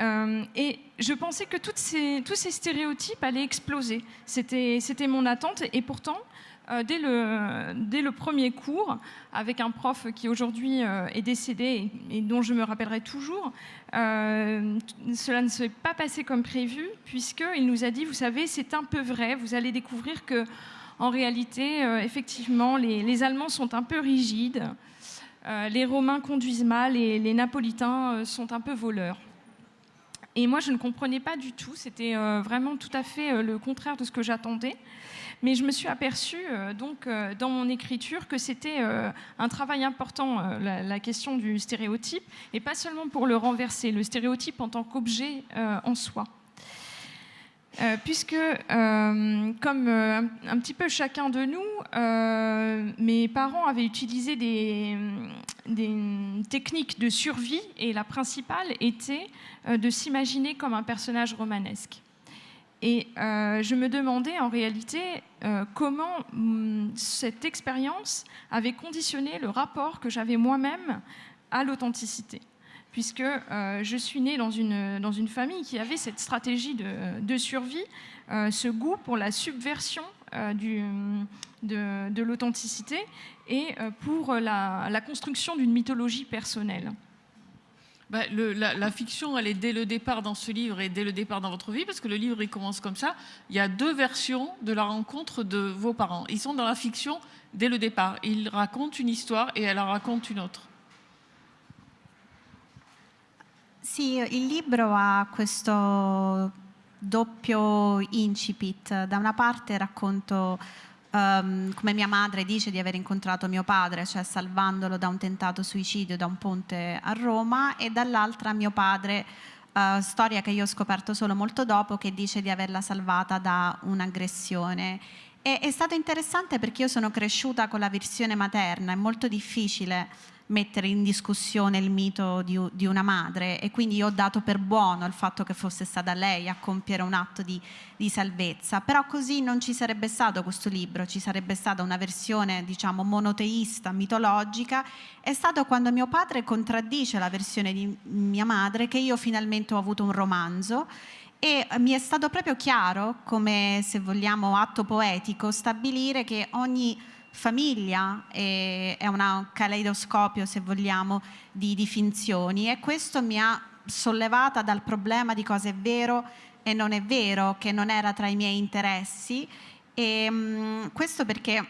Speaker 3: euh, et je pensais que tous ces stéréotypes allaient exploser. C'était mon attente. Et pourtant, euh, dès, le, premier cours, avec un prof qui aujourd'hui euh, est décédé et, dont je me rappellerai toujours, cela ne s'est pas passé comme prévu, puisqu'il nous a dit, vous savez, c'est un peu vrai, vous allez découvrir que, en réalité, effectivement, les, Allemands sont un peu rigides, les Romains conduisent mal et les Napolitains sont un peu voleurs. Et moi, je ne comprenais pas du tout. C'était euh, vraiment tout à fait euh, le contraire de ce que j'attendais. Mais je me suis aperçue, euh, donc, dans mon écriture, que c'était un travail important, la, question du stéréotype, et pas seulement pour le renverser, le stéréotype en tant qu'objet en soi. Puisque, comme un petit peu chacun de nous, mes parents avaient utilisé des, techniques de survie, et la principale était euh, de s'imaginer comme un personnage romanesque. Et euh, je me demandais en réalité euh, comment hum, cette expérience avait conditionné le rapport que j'avais moi-même à l'authenticité. Puisque je suis née dans une, dans une famille qui avait cette stratégie de, de survie, ce goût pour la subversion du, de, de l'authenticité et pour la, la construction d'une mythologie personnelle.
Speaker 1: Bah, la, fiction, elle est dès le départ dans ce livre et dès le départ dans votre vie, parce que le livre, il commence comme ça. Il y a deux versions de la rencontre de vos parents. Ils sont dans la fiction dès le départ. Ils racontent une histoire et elle en raconte une autre.
Speaker 2: Sì, il libro ha questo doppio incipit. Da una parte racconto um, come mia madre dice di aver incontrato mio padre, cioè salvandolo da un tentato suicidio da un ponte a Roma, e dall'altra mio padre, uh, storia che io ho scoperto solo molto dopo, che dice di averla salvata da un'aggressione. È stato interessante perché io sono cresciuta con la versione materna, è molto difficile mettere in discussione il mito di, di, una madre. E quindi ho dato per buono il fatto che fosse stata lei a compiere un atto di, di, salvezza, però così non ci sarebbe stato questo libro, ci sarebbe stata una versione diciamo monoteista, mitologica, è stato quando mio padre contraddice la versione di mia madre che io finalmente ho avuto un romanzo. E mi è stato proprio chiaro, come se vogliamo atto poetico, stabilire che ogni famiglia è, un caleidoscopio, se vogliamo, di, di finzioni e questo mi ha sollevata dal problema di cosa è vero e non è vero, che non era tra i miei interessi. E, mh, questo perché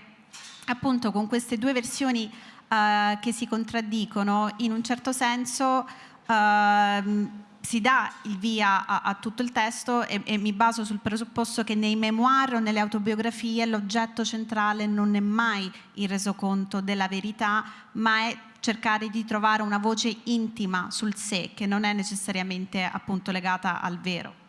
Speaker 2: appunto con queste due versioni uh, che si contraddicono, in un certo senso uh, si dà il via a, a tutto il testo e, e, mi baso sul presupposto che nei memoir o nelle autobiografie l'oggetto centrale non è mai il resoconto della verità, ma è cercare di trovare una voce intima sul sé, che non è necessariamente appunto legata al vero.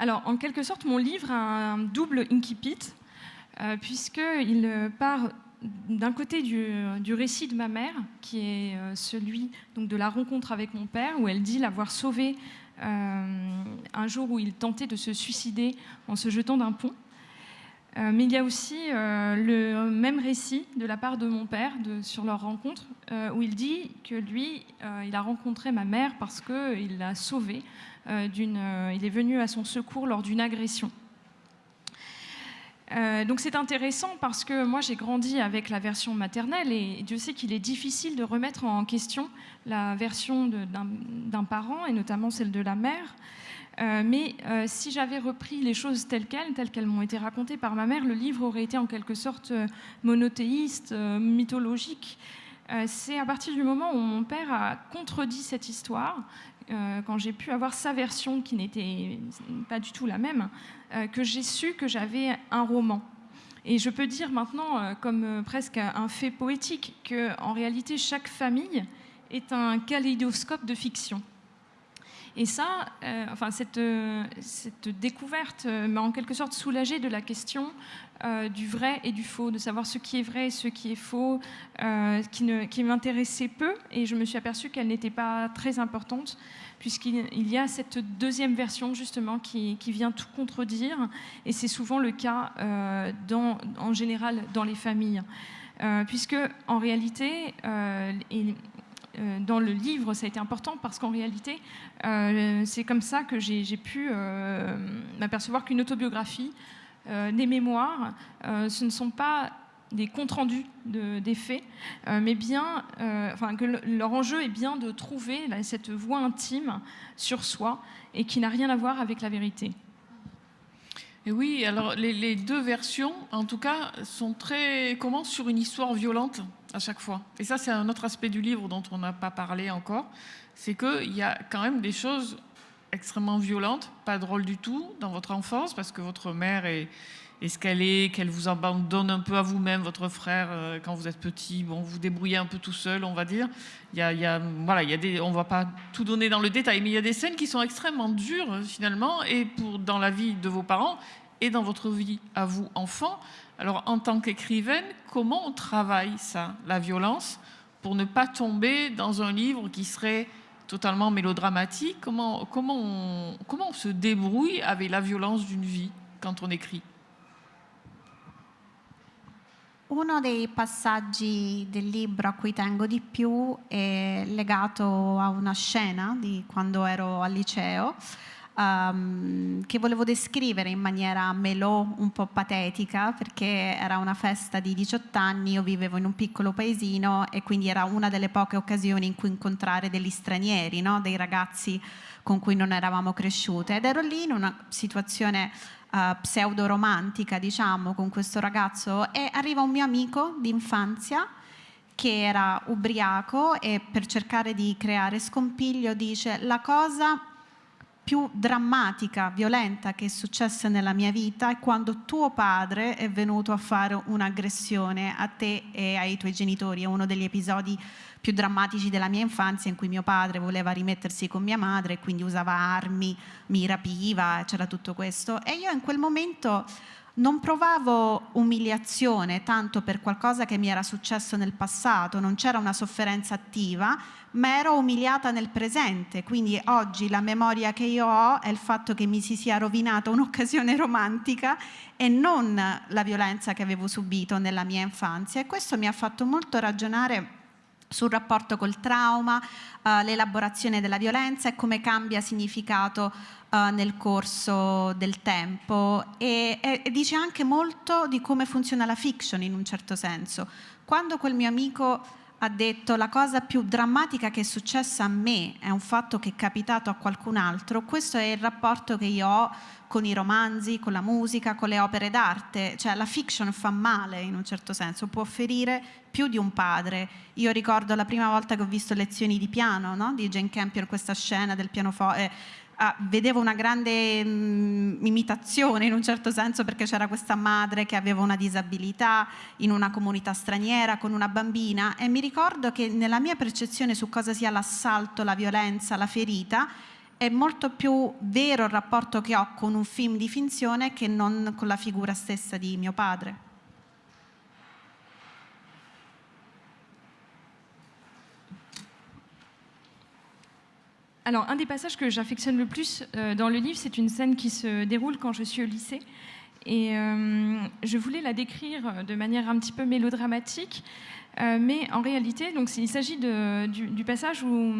Speaker 3: Alors, en quelque sorte, mon livre a un double incipit, euh, puisqu'il part d'un côté du, récit de ma mère, qui est euh, celui donc, de la rencontre avec mon père, où elle dit l'avoir sauvé euh, un jour où il tentait de se suicider en se jetant d'un pont. mais il y a aussi le même récit de la part de mon père sur leur rencontre, où il dit que lui, il a rencontré ma mère parce qu'il l'a sauvée euh, euh, il est venu à son secours lors d'une agression. Euh, donc c'est intéressant parce que moi j'ai grandi avec la version maternelle et Dieu sait qu'il est difficile de remettre en question la version d'un parent et notamment celle de la mère. mais si j'avais repris les choses telles quelles, telles qu'elles m'ont été racontées par ma mère, le livre aurait été en quelque sorte monothéiste, mythologique. C'est à partir du moment où mon père a contredit cette histoire euh, quand j'ai pu avoir sa version qui n'était pas du tout la même, euh, que j'ai su que j'avais un roman. Et je peux dire maintenant, euh, comme presque un fait poétique, qu'en réalité, chaque famille est un kaléidoscope de fiction. Et ça, enfin, cette, cette découverte m'a en quelque sorte soulagée de la question du vrai et du faux, de savoir ce qui est vrai et ce qui est faux, qui, m'intéressait peu, et je me suis aperçue qu'elle n'était pas très importante puisqu'il y a cette deuxième version justement qui, vient tout contredire, et c'est souvent le cas euh, dans, en général dans les familles. Euh, puisque en réalité, euh, dans le livre, ça a été important parce qu'en réalité, c'est comme ça que j'ai pu m'apercevoir qu'une autobiographie, des mémoires, ce ne sont pas des comptes rendus de, des faits, euh, mais bien, euh, enfin, que leur enjeu est bien de trouver cette voix intime sur soi et qui n'a rien à voir avec la vérité.
Speaker 1: Et oui, alors les, les, deux versions, en tout cas, sont très commencent sur une histoire violente à chaque fois. Et ça, c'est un autre aspect du livre dont on n'a pas parlé encore, c'est qu'il y a quand même des choses extrêmement violentes, pas drôles du tout, dans votre enfance, parce que votre mère est est-ce qu'elle est, qu'elle vous abandonne un peu à vous-même, votre frère, euh, quand vous êtes petit, bon, vous débrouillez un peu tout seul, on va dire. Il y a, y voilà, il y a des, on va pas tout donner dans le détail, mais il y a des scènes qui sont extrêmement dures finalement, et pour dans la vie de vos parents et dans votre vie à vous enfant. Alors, en tant qu'écrivaine, comment on travaille ça, la violence, pour ne pas tomber dans un livre qui serait totalement mélodramatique? Comment, comment, on, comment on se débrouille avec la violence d'une vie quand on écrit?
Speaker 2: Uno dei passaggi del libro a cui tengo di più è legato a una scena di quando ero al liceo. Um, che volevo descrivere in maniera melò un po' patetica perché era una festa di 18 anni, io vivevo in un piccolo paesino e quindi era una delle poche occasioni in cui incontrare degli stranieri, no? dei ragazzi con cui non eravamo cresciute ed ero lì in una situazione uh, pseudo-romantica diciamo con questo ragazzo e arriva un mio amico di infanzia che era ubriaco e per cercare di creare scompiglio dice la cosa più drammatica, violenta che è successa nella mia vita è quando tuo padre è venuto a fare un'aggressione a te e ai tuoi genitori. È uno degli episodi più drammatici della mia infanzia in cui mio padre voleva rimettersi con mia madre e quindi usava armi, mi rapiva, c'era tutto questo. E io in quel momento non provavo umiliazione tanto per qualcosa che mi era successo nel passato, non c'era una sofferenza attiva, ma ero umiliata nel presente, quindi oggi la memoria che io ho è il fatto che mi si sia rovinata un'occasione romantica e non la violenza che avevo subito nella mia infanzia. E questo mi ha fatto molto ragionare sul rapporto col trauma, uh, l'elaborazione della violenza e come cambia significato uh, nel corso del tempo e, e, e, dice anche molto di come funziona la fiction in un certo senso. Quando quel mio amico ha detto la cosa più drammatica che è successa a me è un fatto che è capitato a qualcun altro, questo è il rapporto che io ho con i romanzi, con la musica, con le opere d'arte, cioè la fiction fa male in un certo senso, può ferire più di un padre. Io ricordo la prima volta che ho visto lezioni di piano no? di Jane Campion, questa scena del pianoforte, eh, ah, vedevo una grande mh, mm, imitazione in un certo senso perché c'era questa madre che aveva una disabilità in una comunità straniera con una bambina e mi ricordo che nella mia percezione su cosa sia l'assalto, la violenza, la ferita, è molto più vero il rapporto che ho con un film di finzione che non con la figura stessa di mio padre.
Speaker 3: Alors, un des passages que j'affectionne le plus euh, dans le livre, c'est une scène qui se déroule quand je suis au lycée. Et euh, je voulais la décrire de manière un petit peu mélodramatique, euh, mais en réalité, donc, il s'agit du, du, passage où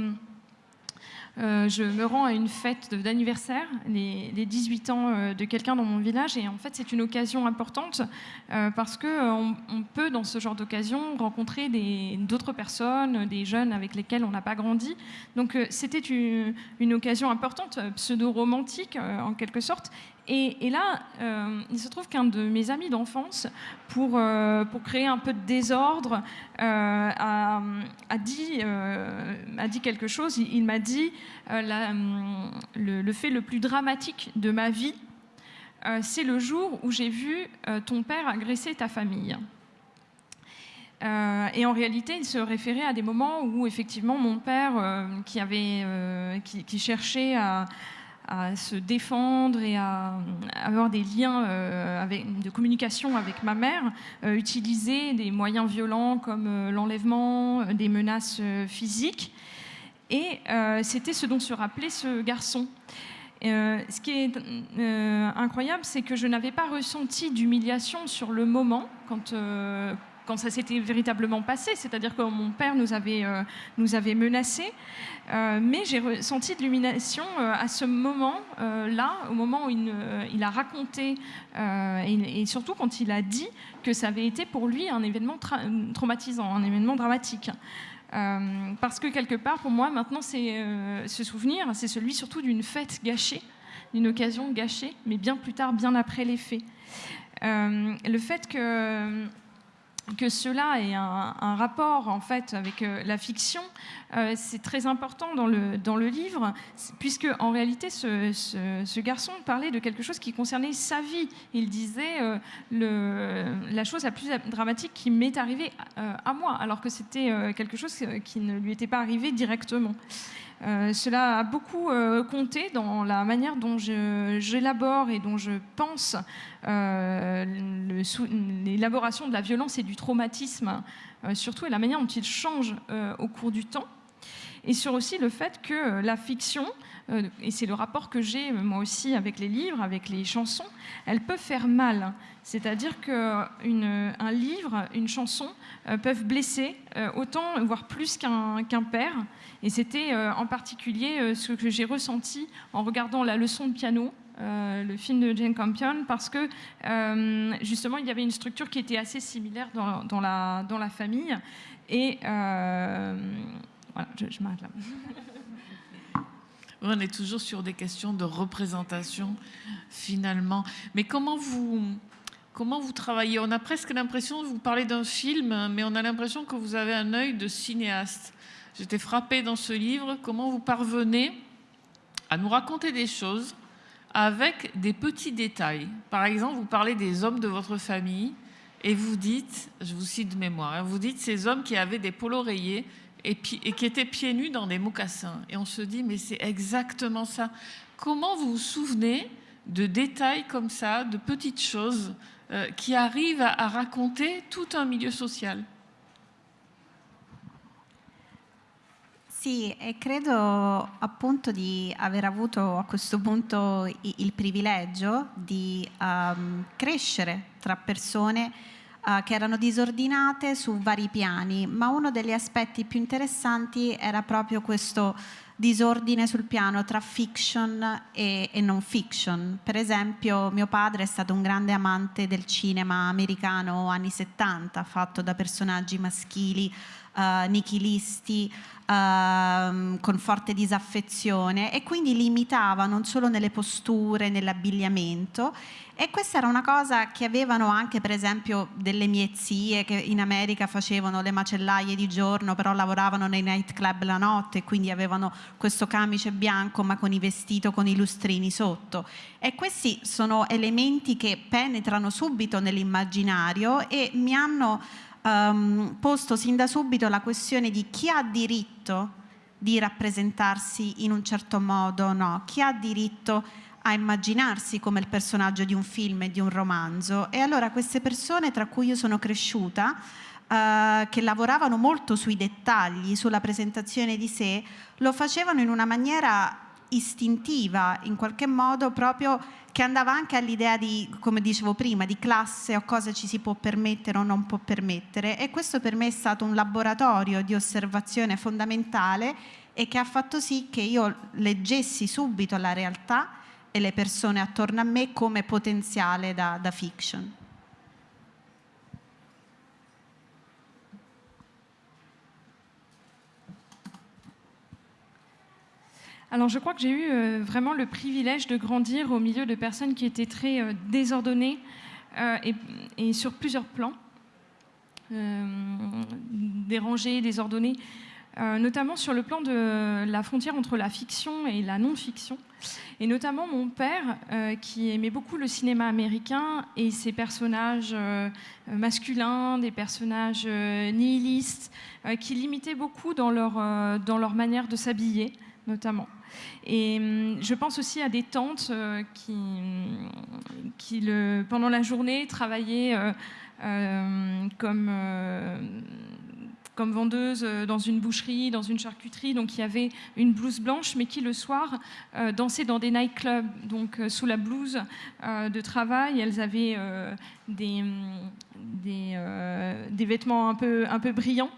Speaker 3: euh, je me rends à une fête d'anniversaire, les, 18 ans euh, de quelqu'un dans mon village, et en fait c'est une occasion importante euh, parce qu'on on peut dans ce genre d'occasion rencontrer d'autres personnes, des jeunes avec lesquels on n'a pas grandi. Donc c'était une, occasion importante, pseudo-romantique en quelque sorte, et, là, euh, il se trouve qu'un de mes amis d'enfance, pour, euh, pour créer un peu de désordre, euh, a, dit, a dit quelque chose. Il, m'a dit le, fait le plus dramatique de ma vie, c'est le jour où j'ai vu ton père agresser ta famille. et en réalité, il se référait à des moments où effectivement mon père, qui, avait, qui, cherchait à, à se défendre et à, avoir des liens euh, de communication avec ma mère, euh, utiliser des moyens violents comme euh, l'enlèvement, des menaces physiques. Et c'était ce dont se rappelait ce garçon. ce qui est incroyable, c'est que je n'avais pas ressenti d'humiliation sur le moment quand, quand ça s'était véritablement passé, c'est-à-dire que mon père nous avait, euh, menacés, euh, mais j'ai ressenti de l'illumination euh, à ce moment-là, au moment où il, a raconté, et, surtout quand il a dit que ça avait été pour lui un événement traumatisant, un événement dramatique. parce que quelque part, pour moi, maintenant, ce souvenir, c'est celui surtout d'une fête gâchée, d'une occasion gâchée, mais bien plus tard, bien après les faits. le fait que que cela ait un, rapport en fait avec euh, la fiction, euh, c'est très important dans le, dans le livre, puisque en réalité ce, garçon parlait de quelque chose qui concernait sa vie. Il disait euh, la chose la plus dramatique qui m'est arrivée à moi, alors que c'était quelque chose qui ne lui était pas arrivé directement. Euh, cela a beaucoup euh, compté dans la manière dont j'élabore et dont je pense euh, l'élaboration de la violence et du traumatisme, surtout, et la manière dont il change au cours du temps. et sur aussi le fait que la fiction, et c'est le rapport que j'ai moi aussi avec les livres, avec les chansons, elle peut faire mal. C'est-à-dire qu'un livre, une chanson peuvent blesser autant, voire plus qu'un père. Et c'était en particulier ce que j'ai ressenti en regardant la leçon de piano euh, le film de Jane Campion, parce que euh, justement, il y avait une structure qui était assez similaire dans, la, dans la famille. Et euh, voilà, je, m'arrête là.
Speaker 1: On est toujours sur des questions de représentation, finalement. Mais comment vous, comment vous travaillez? On a presque l'impression vous parler d'un film, mais on a l'impression que vous avez un œil de cinéaste. J'étais frappée dans ce livre, comment vous parvenez à nous raconter des choses avec des petits détails? Par exemple, vous parlez des hommes de votre famille et vous dites, je vous cite de mémoire, hein, vous dites ces hommes qui avaient des polos rayés et, qui étaient pieds nus dans des mocassins. Et on se dit, mais c'est exactement ça. Comment vous vous souvenez de détails comme ça, de petites choses euh, qui arrivent à raconter tout un milieu social?
Speaker 2: Sì, e credo appunto di aver avuto a questo punto il privilegio di um, crescere tra persone uh, che erano disordinate su vari piani, ma uno degli aspetti più interessanti era proprio questo disordine sul piano tra fiction e, e non fiction. Per esempio mio padre è stato un grande amante del cinema americano anni 70, fatto da personaggi maschili uh, nichilisti, uh, con forte disaffezione e quindi limitava non solo nelle posture, nell'abbigliamento. E questa era una cosa che avevano anche per esempio delle mie zie che in America facevano le macellaie di giorno però lavoravano nei nightclub la notte e quindi avevano questo camice bianco ma con i vestiti con i lustrini sotto. E questi sono elementi che penetrano subito nell'immaginario e mi hanno um, posto sin da subito la questione di chi ha diritto di rappresentarsi in un certo modo o no, chi ha diritto a immaginarsi come il personaggio di un film e di un romanzo. E allora queste persone tra cui io sono cresciuta, uh, che lavoravano molto sui dettagli, sulla presentazione di sé, lo facevano in una maniera istintiva, in qualche modo proprio che andava anche all'idea di, come dicevo prima, di classe o cosa ci si può permettere o non può permettere e questo per me è stato un laboratorio di osservazione fondamentale e che ha fatto sì che io leggessi subito la realtà e le persone attorno a me come potenziale da, da fiction.
Speaker 3: Alors je crois que j'ai eu euh, vraiment le privilège de grandir au milieu de personnes qui étaient très euh, désordonnées euh, et, sur plusieurs plans, dérangées, désordonnées, notamment sur le plan de la frontière entre la fiction et la non-fiction. Et notamment mon père, qui aimait beaucoup le cinéma américain et ses personnages masculins, des personnages nihilistes, qui limitaient beaucoup dans leur, dans leur manière de s'habiller, notamment. Et hum, je pense aussi à des tantes euh, qui, le, pendant la journée, travaillaient euh, euh, comme comme dans une boucherie, dans une charcuterie, donc il y avait une blouse blanche, mais qui le soir dansait dans des nightclubs, donc sous la blouse de travail, elles avaient des, des, des, vêtements un peu, un peu brillants.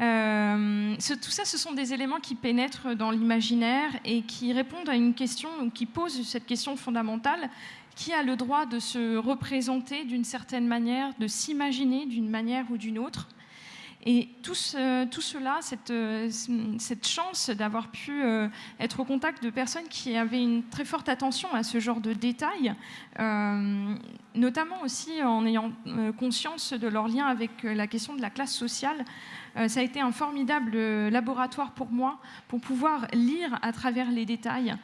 Speaker 3: Euh, tout ça, ce sont des éléments qui pénètrent dans l'imaginaire et qui répondent à une question, qui posent cette question fondamentale qui a le droit de se représenter d'une certaine manière, de s'imaginer d'une manière ou d'une autre. Et tout, cela, cette, cette chance d'avoir pu euh, être au contact de personnes qui avaient une très forte attention à ce genre de détails, euh, notamment aussi en ayant conscience de leur lien avec la question de la classe sociale, euh, ça a été un formidable euh, laboratoire pour moi pour pouvoir lire à travers les détails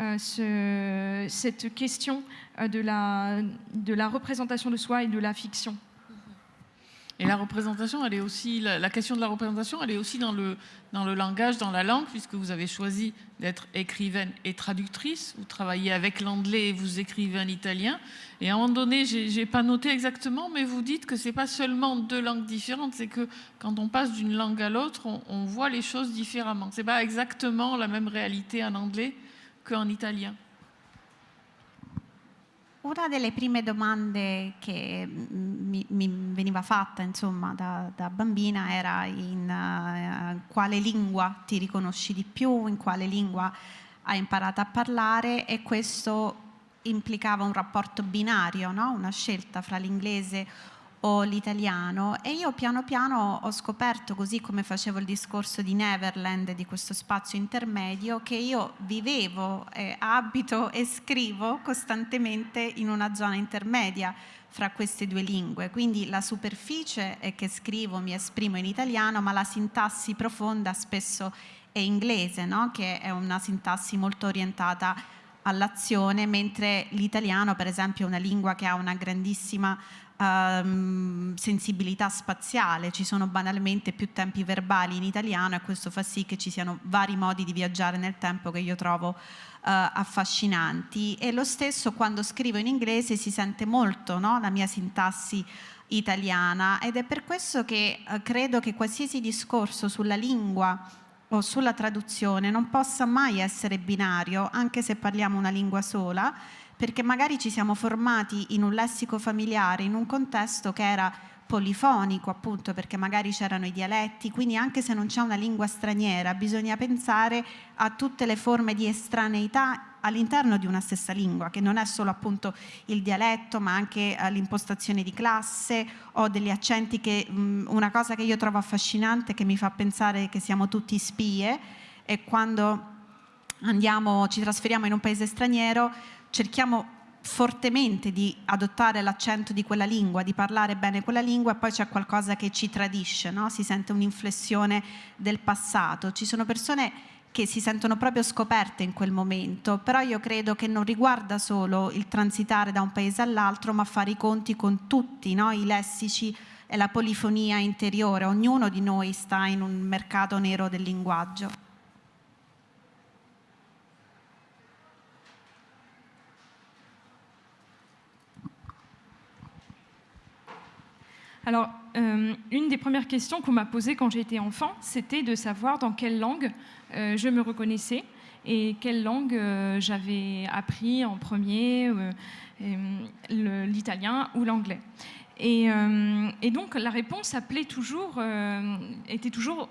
Speaker 3: euh, cette question de la, de la représentation de soi et de la fiction.
Speaker 1: Et la représentation, elle est aussi, la, question de la représentation, elle est aussi dans le, dans le langage, dans la langue, puisque vous avez choisi d'être écrivaine et traductrice. Vous travaillez avec l'anglais et vous écrivez en italien. Et à un moment donné, j'ai pas noté exactement, mais vous dites que c'est pas seulement deux langues différentes, c'est que quand on passe d'une langue à l'autre, on, on, voit les choses différemment. C'est pas exactement la même réalité en anglais qu'en italien.
Speaker 2: Una delle prime domande che mi, mi veniva fatta insomma, da, da bambina era in uh, quale lingua ti riconosci di più, in quale lingua hai imparato a parlare e questo implicava un rapporto binario, no? una scelta fra l'inglese o l'italiano e io piano piano ho scoperto, così come facevo il discorso di Neverland, di questo spazio intermedio, che io vivevo, eh, abito e scrivo costantemente in una zona intermedia fra queste due lingue. Quindi la superficie è che scrivo, mi esprimo in italiano, ma la sintassi profonda spesso è inglese, no? che è una sintassi molto orientata all'azione, mentre l'italiano per esempio è una lingua che ha una grandissima um, sensibilità spaziale, ci sono banalmente più tempi verbali in italiano e questo fa sì che ci siano vari modi di viaggiare nel tempo che io trovo uh, affascinanti e lo stesso quando scrivo in inglese si sente molto no? la mia sintassi italiana ed è per questo che uh, credo che qualsiasi discorso sulla lingua o sulla traduzione non possa mai essere binario anche se parliamo una lingua sola perché magari ci siamo formati in un lessico familiare, in un contesto che era polifonico appunto perché magari c'erano i dialetti, quindi anche se non c'è una lingua straniera bisogna pensare a tutte le forme di estraneità all'interno di una stessa lingua, che non è solo appunto il dialetto, ma anche eh, l'impostazione di classe o degli accenti che mh, una cosa che io trovo affascinante che mi fa pensare che siamo tutti spie è quando andiamo, ci trasferiamo in un paese straniero cerchiamo fortemente di adottare l'accento di quella lingua, di parlare bene quella lingua e poi c'è qualcosa che ci tradisce, no? si sente un'inflessione del passato. Ci sono persone che si sentono proprio scoperte in quel momento, però io credo che non riguarda solo il transitare da un paese all'altro, ma fare i conti con tutti no? i lessici e la polifonia interiore. Ognuno di noi sta in un mercato nero del linguaggio.
Speaker 3: Alors, euh, une des premières questions qu'on m'a posées quand j'étais enfant, c'était de savoir dans quelle langue euh, je me reconnaissais et quelle langue euh, j'avais appris en premier, l'italien ou l'anglais. Et, donc, la réponse appelait toujours, était toujours,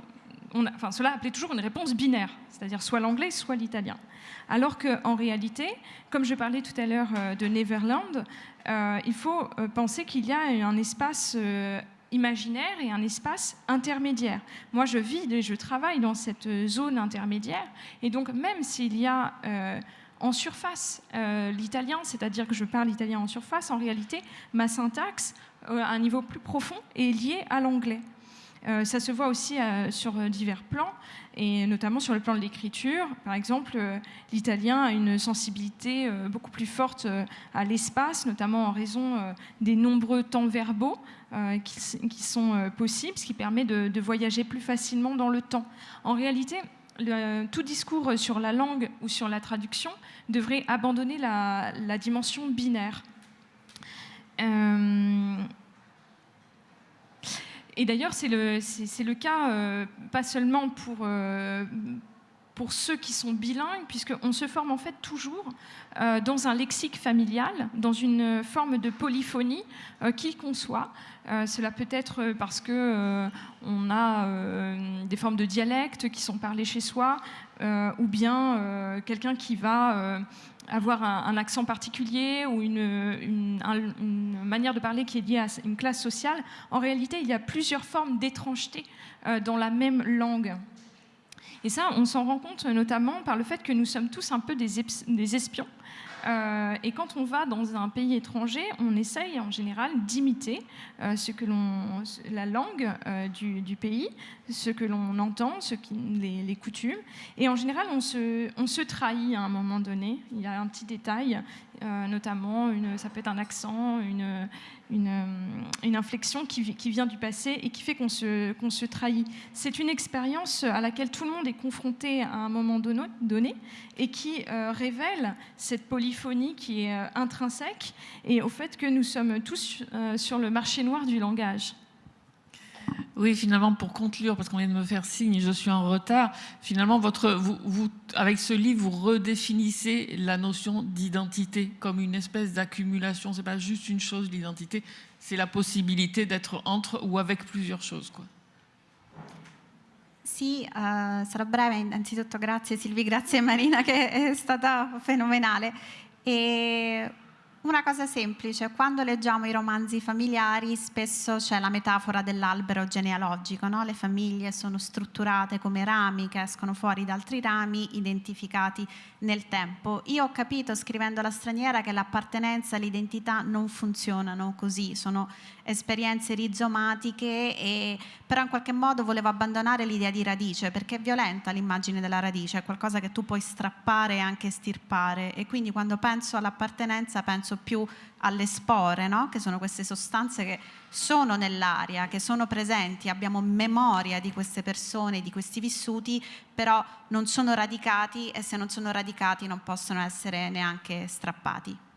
Speaker 3: enfin, cela appelait toujours une réponse binaire, c'est-à-dire soit l'anglais, soit l'italien. Alors qu'en réalité, comme je parlais tout à l'heure de Neverland, euh, il faut euh, penser qu'il y a un espace euh, imaginaire et un espace intermédiaire. Moi, je vis et je travaille dans cette zone intermédiaire, et donc même s'il y a en surface l'italien, c'est-à-dire que je parle italien en surface, en réalité, ma syntaxe, à un niveau plus profond, est liée à l'anglais. Ça se voit aussi sur divers plans et notamment sur le plan de l'écriture. Par exemple, euh, l'italien a une sensibilité euh, beaucoup plus forte euh, à l'espace, notamment en raison des nombreux temps verbaux qui, sont possibles, ce qui permet de, voyager plus facilement dans le temps. En réalité, tout discours sur la langue ou sur la traduction devrait abandonner la dimension binaire. Et d'ailleurs, c'est le, le, cas euh, pas seulement pour, euh, pour ceux qui sont bilingues, puisqu'on se forme en fait toujours euh, dans un lexique familial, dans une forme de polyphonie qu'il conçoit. cela peut être parce que on a des formes de dialectes qui sont parlées chez soi, ou bien quelqu'un qui va avoir un, accent particulier ou une, manière de parler qui est liée à une classe sociale, en réalité, il y a plusieurs formes d'étrangeté euh, dans la même langue. Et ça, on s'en rend compte notamment par le fait que nous sommes tous un peu des espions euh, et quand on va dans un pays étranger, on essaye en général d'imiter euh, la langue euh, du, pays, ce que l'on entend, ce qui, les, coutumes. Et en général, on se, on se trahit à un moment donné. Il y a un petit détail, notamment, une, ça peut être un accent, une, une, une inflexion qui, vient du passé et qui fait qu'on se, trahit. C'est une expérience à laquelle tout le monde est confronté à un moment donné et qui euh, révèle cette polyphonie qui est euh, intrinsèque et au fait que nous sommes tous euh, sur le marché noir du langage.
Speaker 1: Oui, finalement, pour conclure, parce qu'on vient de me faire signe, je suis en retard, finalement, avec ce livre, vous redéfinissez la notion d'identité comme une espèce d'accumulation. Ce n'est pas juste une chose, l'identité, c'est la possibilité d'être entre ou avec plusieurs choses. Quoi.
Speaker 2: Sì, uh, sarò breve, innanzitutto grazie Silvi, grazie Marina che è stata fenomenale. E Una cosa semplice, quando leggiamo i romanzi familiari spesso c'è la metafora dell'albero genealogico, no? le famiglie sono strutturate come rami che escono fuori da altri rami identificati nel tempo. Io ho capito scrivendo la straniera che l'appartenenza e l'identità non funzionano così, sono esperienze rizomatiche, e, però in qualche modo volevo abbandonare l'idea di radice perché è violenta l'immagine della radice, è qualcosa che tu puoi strappare e anche stirpare e quindi quando penso all'appartenenza penso più alle spore, no? che sono queste sostanze che sono nell'aria, che sono presenti, abbiamo memoria di queste persone, di questi vissuti, però non sono radicati e se non sono radicati non possono essere neanche strappati.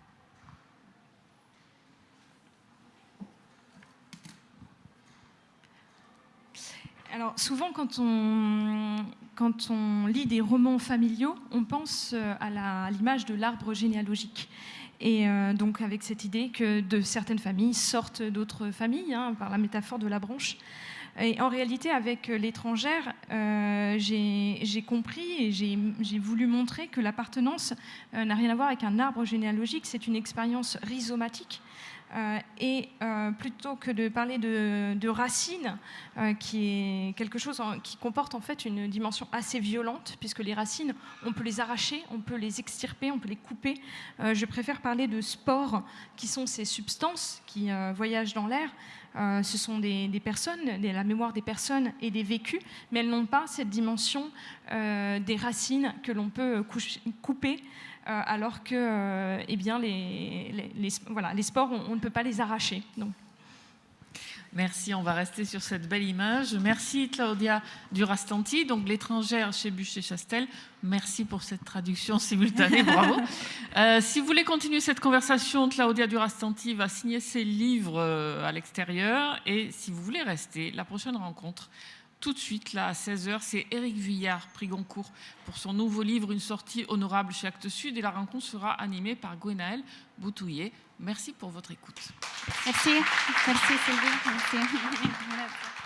Speaker 3: Alors souvent quand on, quand on lit des romans familiaux, on pense euh, à l'image de l'arbre généalogique. Et euh, donc avec cette idée que de certaines familles sortent d'autres familles, hein, par la métaphore de la branche. Et en réalité, avec l'étrangère, euh, j'ai compris et j'ai voulu montrer que l'appartenance n'a rien à voir avec un arbre généalogique, c'est une expérience rhizomatique et euh, plutôt que de parler de, racines, euh, qui est quelque chose qui comporte en fait une dimension assez violente, puisque les racines, on peut les arracher, on peut les extirper, on peut les couper. je préfère parler de spores, qui sont ces substances qui voyagent dans l'air. ce sont des, personnes, la mémoire des personnes et des vécus, mais elles n'ont pas cette dimension des racines que l'on peut couper euh, alors que euh, eh bien, les, voilà, les sports, on, ne peut pas les arracher. Donc.
Speaker 1: Merci, on va rester sur cette belle image. Merci Claudia Durastanti, donc l'étrangère chez Bûcher-Chastel. Merci pour cette traduction simultanée, bravo. Euh, si vous voulez continuer cette conversation, Claudia Durastanti va signer ses livres à l'extérieur. Et si vous voulez rester, la prochaine rencontre, tout de suite, là, à 16h, c'est Éric Vuillard, prix Goncourt, pour son nouveau livre Une sortie honorable chez Actes Sud. Et la rencontre sera animée par Gwenaël Boutouillet. Merci pour votre écoute.
Speaker 2: Merci. Merci Sylvie. Merci.